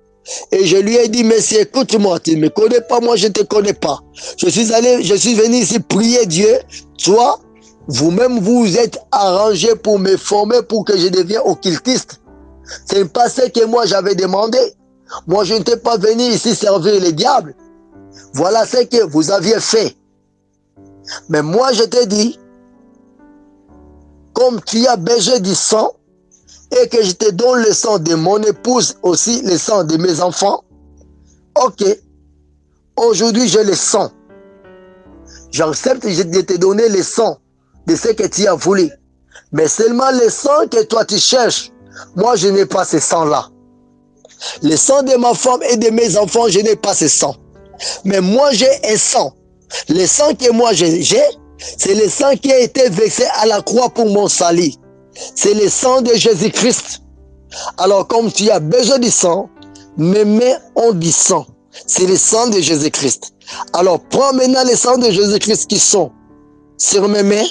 Et je lui ai dit, monsieur, écoute-moi, tu ne me connais pas, moi je ne te connais pas. Je suis allé, je suis venu ici prier Dieu. Toi, vous-même, vous êtes arrangé pour me former pour que je devienne occultiste. Ce n'est pas ce que moi j'avais demandé. Moi, je n'étais pas venu ici servir les diables. Voilà ce que vous aviez fait. Mais moi, je te dis, comme tu as besoin du sang, et que je te donne le sang de mon épouse, aussi le sang de mes enfants, ok, aujourd'hui j'ai le sang. J'accepte de te donner le sang de ce que tu as voulu. Mais seulement le sang que toi tu cherches, moi je n'ai pas ce sang-là. Le sang de ma femme et de mes enfants, je n'ai pas ce sang. Mais moi, j'ai un sang. Le sang que moi j'ai, c'est le sang qui a été versé à la croix pour mon salut. C'est le sang de Jésus-Christ. Alors, comme tu as besoin du sang, mes mains ont du sang. C'est le sang de Jésus-Christ. Alors, prends maintenant le sang de Jésus-Christ qui sont sur mes mains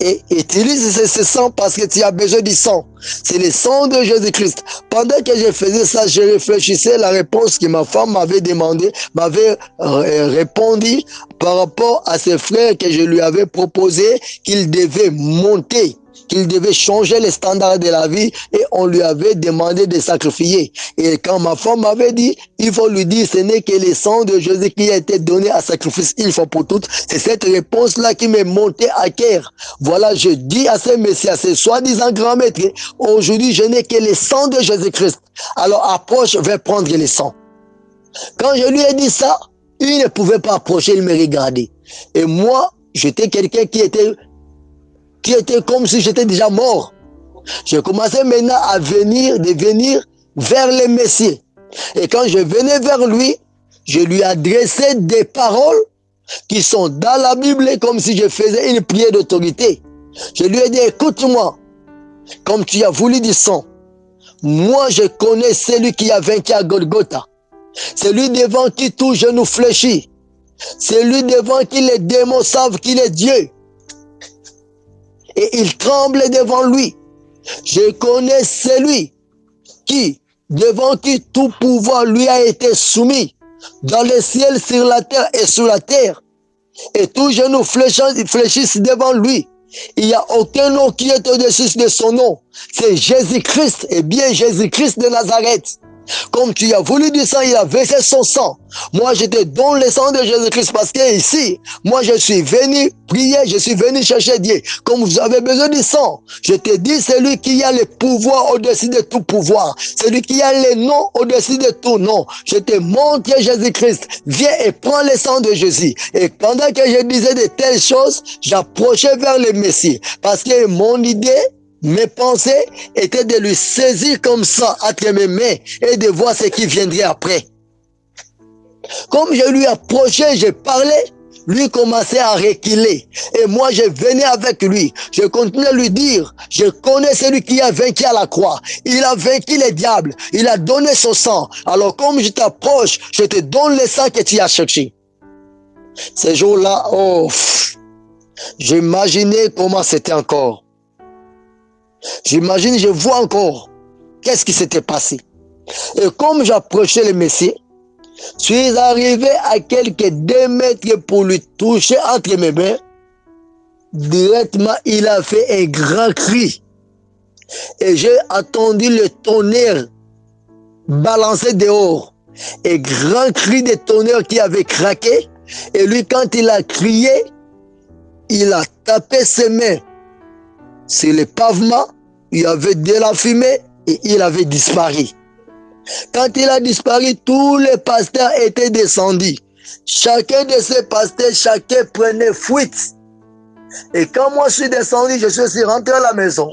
et utilise ce, sang parce que tu as besoin du sang. C'est le sang de Jésus-Christ. Pendant que je faisais ça, je réfléchissais à la réponse que ma femme m'avait demandé, m'avait euh, répondu par rapport à ses frères que je lui avais proposé qu'il devait monter qu'il devait changer les standards de la vie et on lui avait demandé de sacrifier. Et quand ma femme m'avait dit, il faut lui dire, ce n'est que le sang de Jésus qui a été donné à sacrifice il faut pour toutes. C'est cette réponse-là qui m'est montée à cœur. Voilà, je dis à ces messieurs, à ces soi-disant grands maîtres, aujourd'hui je n'ai que le sang de Jésus-Christ. Alors approche, vais prendre le sang. Quand je lui ai dit ça, il ne pouvait pas approcher, il me regardait. Et moi, j'étais quelqu'un qui était qui était comme si j'étais déjà mort. J'ai commencé maintenant à venir, de venir vers le Messie. Et quand je venais vers lui, je lui adressais des paroles qui sont dans la Bible comme si je faisais une prière d'autorité. Je lui ai dit, écoute-moi, comme tu as voulu du sang, moi je connais celui qui a vaincu à Golgotha. Celui devant qui tout genou fléchit. Celui devant qui les démons savent qu'il est Dieu et il tremble devant lui. Je connais celui qui, devant qui tout pouvoir lui a été soumis, dans le ciel, sur la terre et sous la terre. Et tout genou fléchissent devant lui. Il n'y a aucun nom qui est au-dessus de son nom. C'est Jésus-Christ, et bien Jésus-Christ de Nazareth. Comme tu as voulu du sang, il a versé son sang. Moi, je te donne le sang de Jésus-Christ parce que ici, moi, je suis venu prier, je suis venu chercher Dieu. Comme vous avez besoin du sang, je te dis, c'est lui qui a le pouvoir au-dessus de tout pouvoir. C'est lui qui a le nom au-dessus de tout nom. Je te montre Jésus-Christ. Viens et prends le sang de Jésus. Et pendant que je disais de telles choses, j'approchais vers le Messie. Parce que mon idée, mes pensées étaient de lui saisir comme ça entre mes mains et de voir ce qui viendrait après. Comme je lui approchais, je parlais, lui commençait à reculer. Et moi, je venais avec lui. Je continuais à lui dire, je connais celui qui a vaincu à la croix. Il a vaincu les diables. Il a donné son sang. Alors comme je t'approche, je te donne le sang que tu as cherché. Ces jours-là, oh, j'imaginais comment c'était encore. J'imagine, je vois encore qu'est-ce qui s'était passé. Et comme j'approchais le Messie, je suis arrivé à quelques deux mètres pour lui toucher entre mes mains. Directement, il a fait un grand cri. Et j'ai attendu le tonnerre balancer dehors. Un grand cri de tonnerre qui avait craqué. Et lui, quand il a crié, il a tapé ses mains sur le pavement, il y avait de la fumée et il avait disparu. Quand il a disparu, tous les pasteurs étaient descendus. Chacun de ces pasteurs, chacun prenait fuite. Et quand moi je suis descendu, je suis rentré à la maison.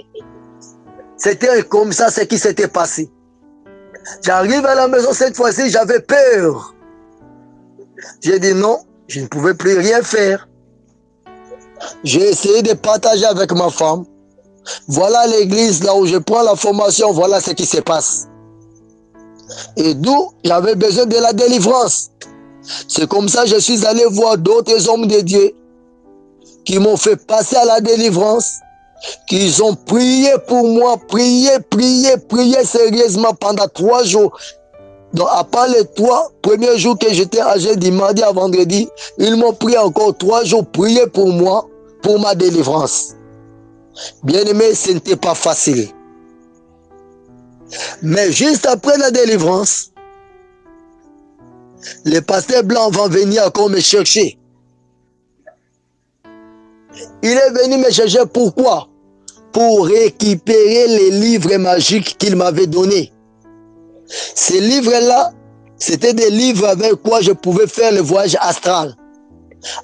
C'était comme ça ce qui s'était passé. J'arrive à la maison cette fois-ci, j'avais peur. J'ai dit non, je ne pouvais plus rien faire. J'ai essayé de partager avec ma femme. Voilà l'église là où je prends la formation, voilà ce qui se passe. Et d'où j'avais besoin de la délivrance. C'est comme ça que je suis allé voir d'autres hommes de Dieu qui m'ont fait passer à la délivrance, qui ont prié pour moi, prié, prié, prié sérieusement pendant trois jours. Donc, à part les trois premiers jours que j'étais âgé du mardi à vendredi, ils m'ont prié encore trois jours, prié pour moi, pour ma délivrance. Bien aimé, ce n'était pas facile. Mais juste après la délivrance, les pasteurs blancs vont venir encore me chercher. Il est venu me chercher pourquoi? Pour récupérer les livres magiques qu'il m'avait donnés. Ces livres-là, c'était des livres avec quoi je pouvais faire le voyage astral.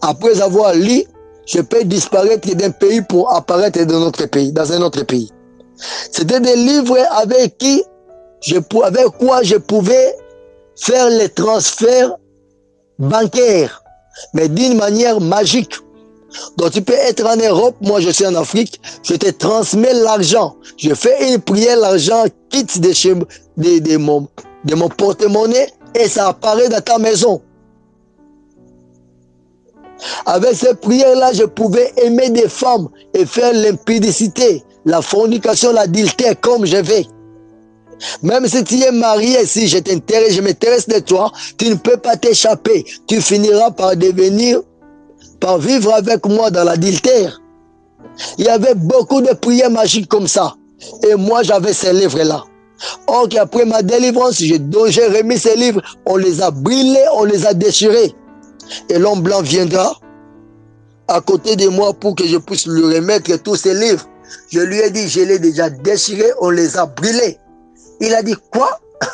Après avoir lu, je peux disparaître d'un pays pour apparaître dans un autre pays. C'était des livres avec qui je, avec quoi je pouvais faire les transferts bancaires, mais d'une manière magique. Donc tu peux être en Europe, moi je suis en Afrique, je te transmets l'argent. Je fais une prière, l'argent quitte de, chez, de mon, de mon porte-monnaie et ça apparaît dans ta maison. Avec ces prières-là, je pouvais aimer des femmes et faire l'impudicité, la fornication, l'adultère comme je vais. Même si tu es marié, si je t'intéresse, je m'intéresse de toi, tu ne peux pas t'échapper. Tu finiras par devenir, par vivre avec moi dans l'adultère. Il y avait beaucoup de prières magiques comme ça. Et moi, j'avais ces livres-là. Or, après ma délivrance, j'ai remis ces livres, on les a brûlés, on les a déchirés. Et l'homme blanc viendra à côté de moi pour que je puisse lui remettre tous ces livres. Je lui ai dit, je l'ai déjà déchiré, on les a brûlés. Il a dit, quoi?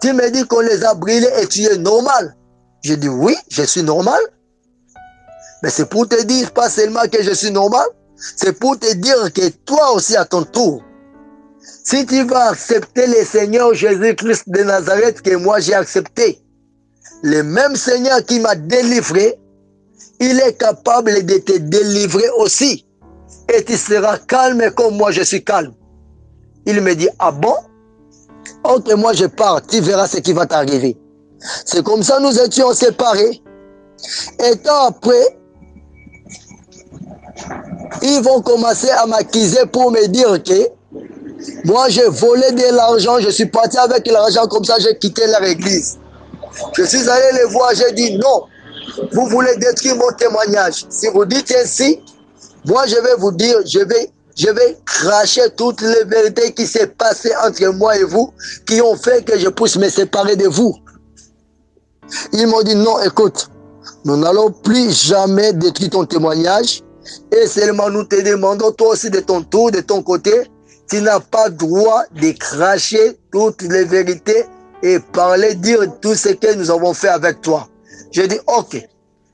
Tu me dis qu'on les a brûlés et tu es normal. J'ai dit, oui, je suis normal. Mais c'est pour te dire, pas seulement que je suis normal, c'est pour te dire que toi aussi à ton tour, si tu vas accepter le Seigneur Jésus-Christ de Nazareth que moi j'ai accepté, le même Seigneur qui m'a délivré, il est capable de te délivrer aussi. Et tu seras calme comme moi je suis calme. Il me dit, ah bon? Ok, moi je pars, tu verras ce qui va t'arriver. C'est comme ça nous étions séparés. Et après, ils vont commencer à m'accuser pour me dire que moi j'ai volé de l'argent, je suis parti avec l'argent comme ça, j'ai quitté leur église. Je suis allé les voir, j'ai dit non, vous voulez détruire mon témoignage. Si vous dites ainsi, moi je vais vous dire, je vais, je vais cracher toutes les vérités qui s'est passées entre moi et vous, qui ont fait que je puisse me séparer de vous. Ils m'ont dit non, écoute, nous n'allons plus jamais détruire ton témoignage et seulement nous te demandons toi aussi de ton tour, de ton côté, tu n'as pas droit de cracher toutes les vérités et parler, dire tout ce que nous avons fait avec toi. Je dis, ok,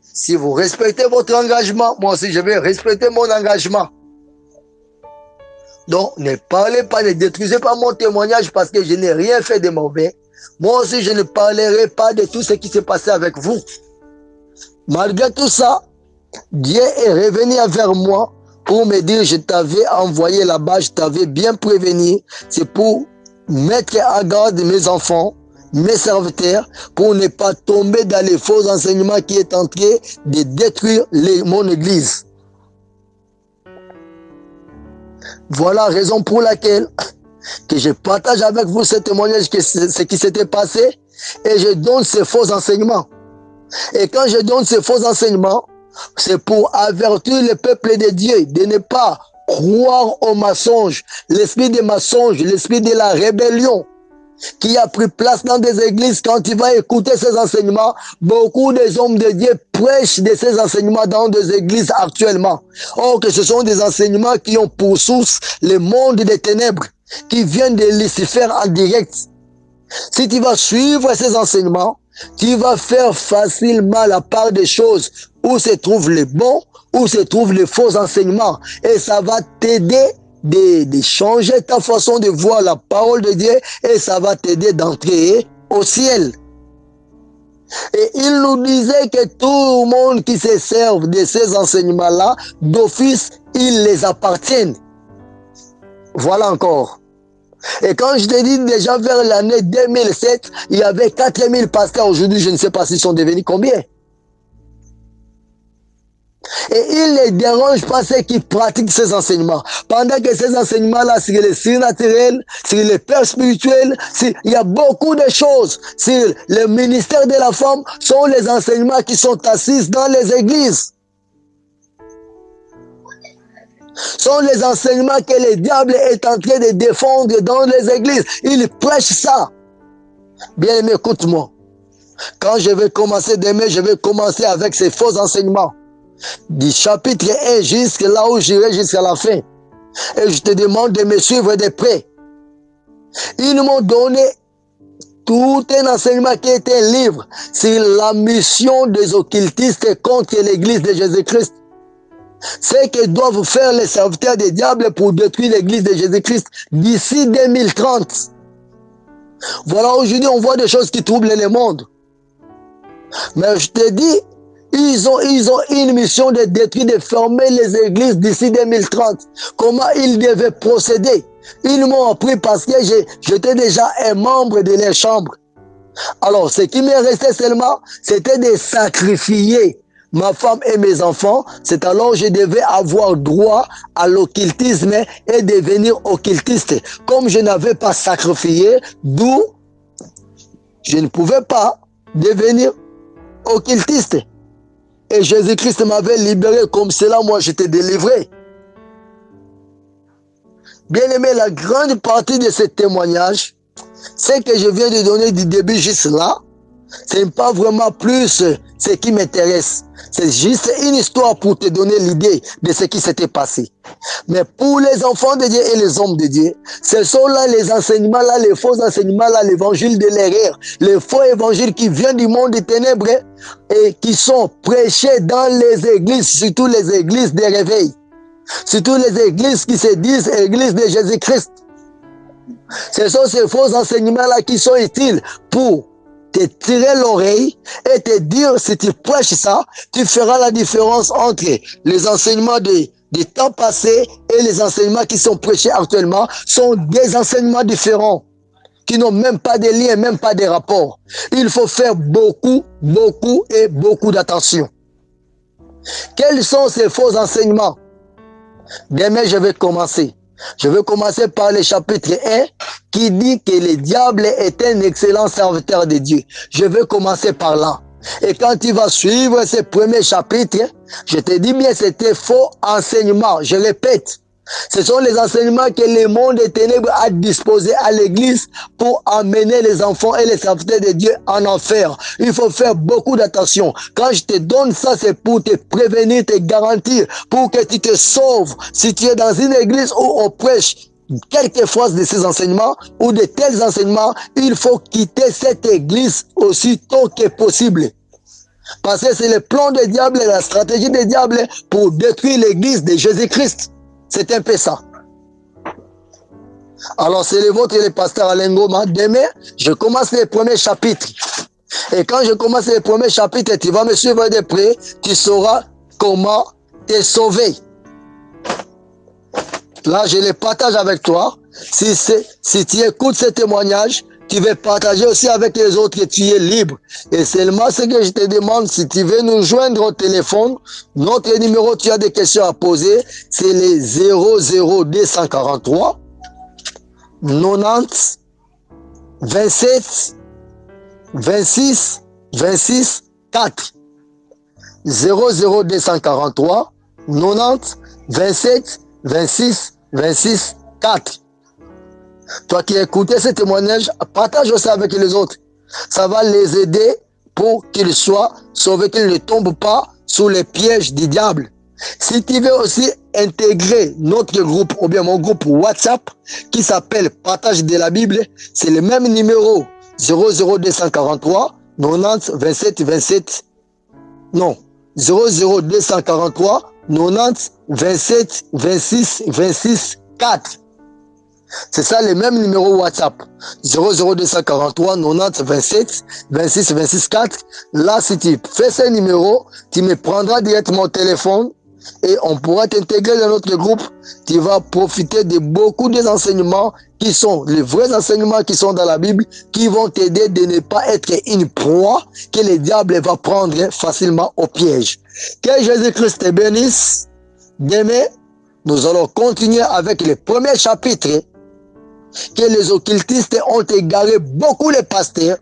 si vous respectez votre engagement, moi aussi je vais respecter mon engagement. Donc, ne parlez pas, ne détruisez pas mon témoignage parce que je n'ai rien fait de mauvais. Moi aussi, je ne parlerai pas de tout ce qui s'est passé avec vous. Malgré tout ça, Dieu est revenu vers moi pour me dire, je t'avais envoyé là-bas, je t'avais bien prévenu. C'est pour mettre à garde mes enfants, mes serviteurs, pour ne pas tomber dans les faux enseignements qui est en train de détruire mon église. Voilà la raison pour laquelle que je partage avec vous ce témoignage, ce qui s'était passé, et je donne ces faux enseignements. Et quand je donne ces faux enseignements, c'est pour avertir le peuple de Dieu de ne pas croire au mensonge, l'esprit des mensonges, l'esprit de la rébellion qui a pris place dans des églises, quand tu vas écouter ces enseignements, beaucoup des hommes de Dieu prêchent de ces enseignements dans des églises actuellement. Or que ce sont des enseignements qui ont pour source le monde des ténèbres, qui viennent de Lucifer en direct. Si tu vas suivre ces enseignements, tu vas faire facilement la part des choses où se trouvent les bons, où se trouvent les faux enseignements. Et ça va t'aider de, changer ta façon de voir la parole de Dieu et ça va t'aider d'entrer au ciel. Et il nous disait que tout le monde qui se serve de ces enseignements-là, d'office, ils les appartiennent. Voilà encore. Et quand je te dis déjà vers l'année 2007, il y avait 4000 pasteurs. Aujourd'hui, je ne sais pas s'ils sont devenus combien. Et il ne dérange pas ceux qui pratiquent ces enseignements. Pendant que ces enseignements-là, sur les signes naturels, sur les pères spirituels, il y a beaucoup de choses. Sur le ministère de la femme, sont les enseignements qui sont assis dans les églises. sont les enseignements que le diable est en train de défendre dans les églises. Il prêche ça. Bien écoute-moi. Quand je vais commencer demain, je vais commencer avec ces faux enseignements. Du chapitre 1 jusqu'à là où j'irai jusqu'à la fin. Et je te demande de me suivre de près. Ils m'ont donné tout un enseignement qui était un livre sur la mission des occultistes contre l'église de Jésus-Christ. C'est que doivent faire les serviteurs des diables pour détruire l'église de Jésus-Christ d'ici 2030. Voilà, aujourd'hui, on voit des choses qui troublent le monde. Mais je te dis, ils ont, ils ont une mission de détruire, de fermer les églises d'ici 2030. Comment ils devaient procéder? Ils m'ont appris parce que j'étais déjà un membre de leur chambre. Alors, ce qui me restait seulement, c'était de sacrifier ma femme et mes enfants, c'est alors je devais avoir droit à l'occultisme et devenir occultiste. Comme je n'avais pas sacrifié, d'où je ne pouvais pas devenir occultiste. Et Jésus-Christ m'avait libéré comme cela, moi j'étais délivré. Bien aimé, la grande partie de ce témoignage, c'est que je viens de donner du début juste là, ce n'est pas vraiment plus ce qui m'intéresse. C'est juste une histoire pour te donner l'idée de ce qui s'était passé. Mais pour les enfants de Dieu et les hommes de Dieu, ce sont là les enseignements, là, les faux enseignements, là, l'évangile de l'erreur, les faux évangiles qui viennent du monde des ténèbres et qui sont prêchés dans les églises, surtout les églises des réveils. Surtout les églises qui se disent églises de Jésus-Christ. Ce sont ces faux enseignements-là qui sont utiles pour te tirer l'oreille et te dire si tu prêches ça, tu feras la différence entre les enseignements des, temps passés et les enseignements qui sont prêchés actuellement sont des enseignements différents qui n'ont même pas de lien, même pas de rapport. Il faut faire beaucoup, beaucoup et beaucoup d'attention. Quels sont ces faux enseignements? Demain, je vais commencer. Je vais commencer par le chapitre 1 qui dit que le diable est un excellent serviteur de Dieu. Je vais commencer par là. Et quand tu vas suivre ce premier chapitre, je te dis bien, c'était faux enseignement. Je répète, ce sont les enseignements que le monde des ténèbres a disposés à l'église pour amener les enfants et les serviteurs de Dieu en enfer. Il faut faire beaucoup d'attention. Quand je te donne ça, c'est pour te prévenir, te garantir, pour que tu te sauves. Si tu es dans une église où on prêche quelquefois de ces enseignements ou de tels enseignements, il faut quitter cette église aussi tôt que possible. Parce que c'est le plan du diable, la stratégie des diables pour détruire l'église de Jésus-Christ. C'est un peu ça. Alors, c'est le vôtre et le pasteur Alain Goma. Demain, je commence le premier chapitre. Et quand je commence le premier chapitre, tu vas me suivre de près, tu sauras comment te sauver. Là, je les partage avec toi. Si, si tu écoutes ce témoignage, tu veux partager aussi avec les autres que tu es libre. Et seulement ce que je te demande, si tu veux nous joindre au téléphone, notre numéro, tu as des questions à poser, c'est les 00243 90 27 26 26 4 00243 90 27 26 26 4 toi qui écoutes ce témoignage, partage aussi avec les autres. Ça va les aider pour qu'ils soient sauvés, qu'ils ne tombent pas sous les pièges du diable. Si tu veux aussi intégrer notre groupe ou bien mon groupe WhatsApp qui s'appelle Partage de la Bible, c'est le même numéro 00243 90 27 27 non 00243 90 27 26 26 4 C'est ça le même numéro WhatsApp. 00243 90 27 26 26 4. Là, si tu fais ce numéro, tu me prendras directement au téléphone et on pourra t'intégrer dans notre groupe. Tu vas profiter de beaucoup des enseignements qui sont les vrais enseignements qui sont dans la Bible, qui vont t'aider de ne pas être une proie que le diable va prendre facilement au piège. Que Jésus-Christ te bénisse. Demain, nous allons continuer avec le premier chapitre que les occultistes ont égaré beaucoup les pasteurs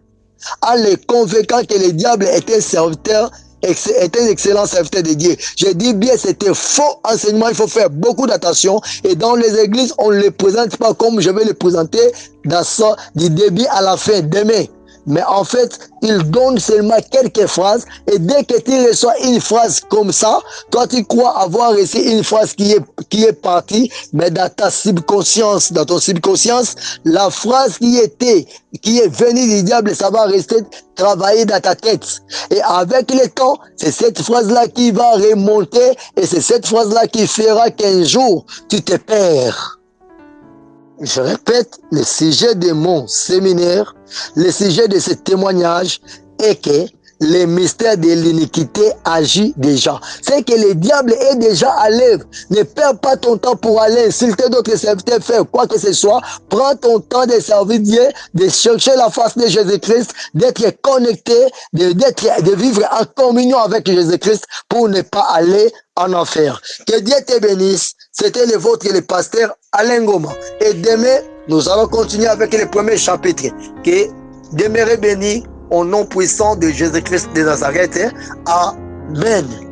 en les convainquant que le diable était serviteur est un excellent serviteur de Dieu. Je dis bien, c'était faux enseignement. Il faut faire beaucoup d'attention. Et dans les églises, on ne les présente pas comme je vais les présenter dans ça, du début à la fin, demain. Mais en fait, il donne seulement quelques phrases. Et dès que tu reçois une phrase comme ça, toi, tu crois avoir reçu une phrase qui est, qui est partie, mais dans ta subconscience, dans ton subconscience, la phrase qui était, qui est venue du diable, ça va rester travailler dans ta tête. Et avec le temps, c'est cette phrase-là qui va remonter et c'est cette phrase-là qui fera qu'un jour, tu te perds. Je répète, le sujet de mon séminaire, le sujet de ce témoignage est que le mystère de l'iniquité agit déjà. C'est que le diable est déjà à l'œuvre. Ne perds pas ton temps pour aller insulter d'autres serviteurs, faire quoi que ce soit. Prends ton temps de servir Dieu, de chercher la face de Jésus-Christ, d'être connecté, de, de vivre en communion avec Jésus-Christ pour ne pas aller en enfer. Que Dieu te bénisse. C'était le vôtre, le pasteur Alain Goma. Et demain, nous allons continuer avec le premier chapitre. Que demeurez bénis au nom puissant de Jésus-Christ de Nazareth. Amen.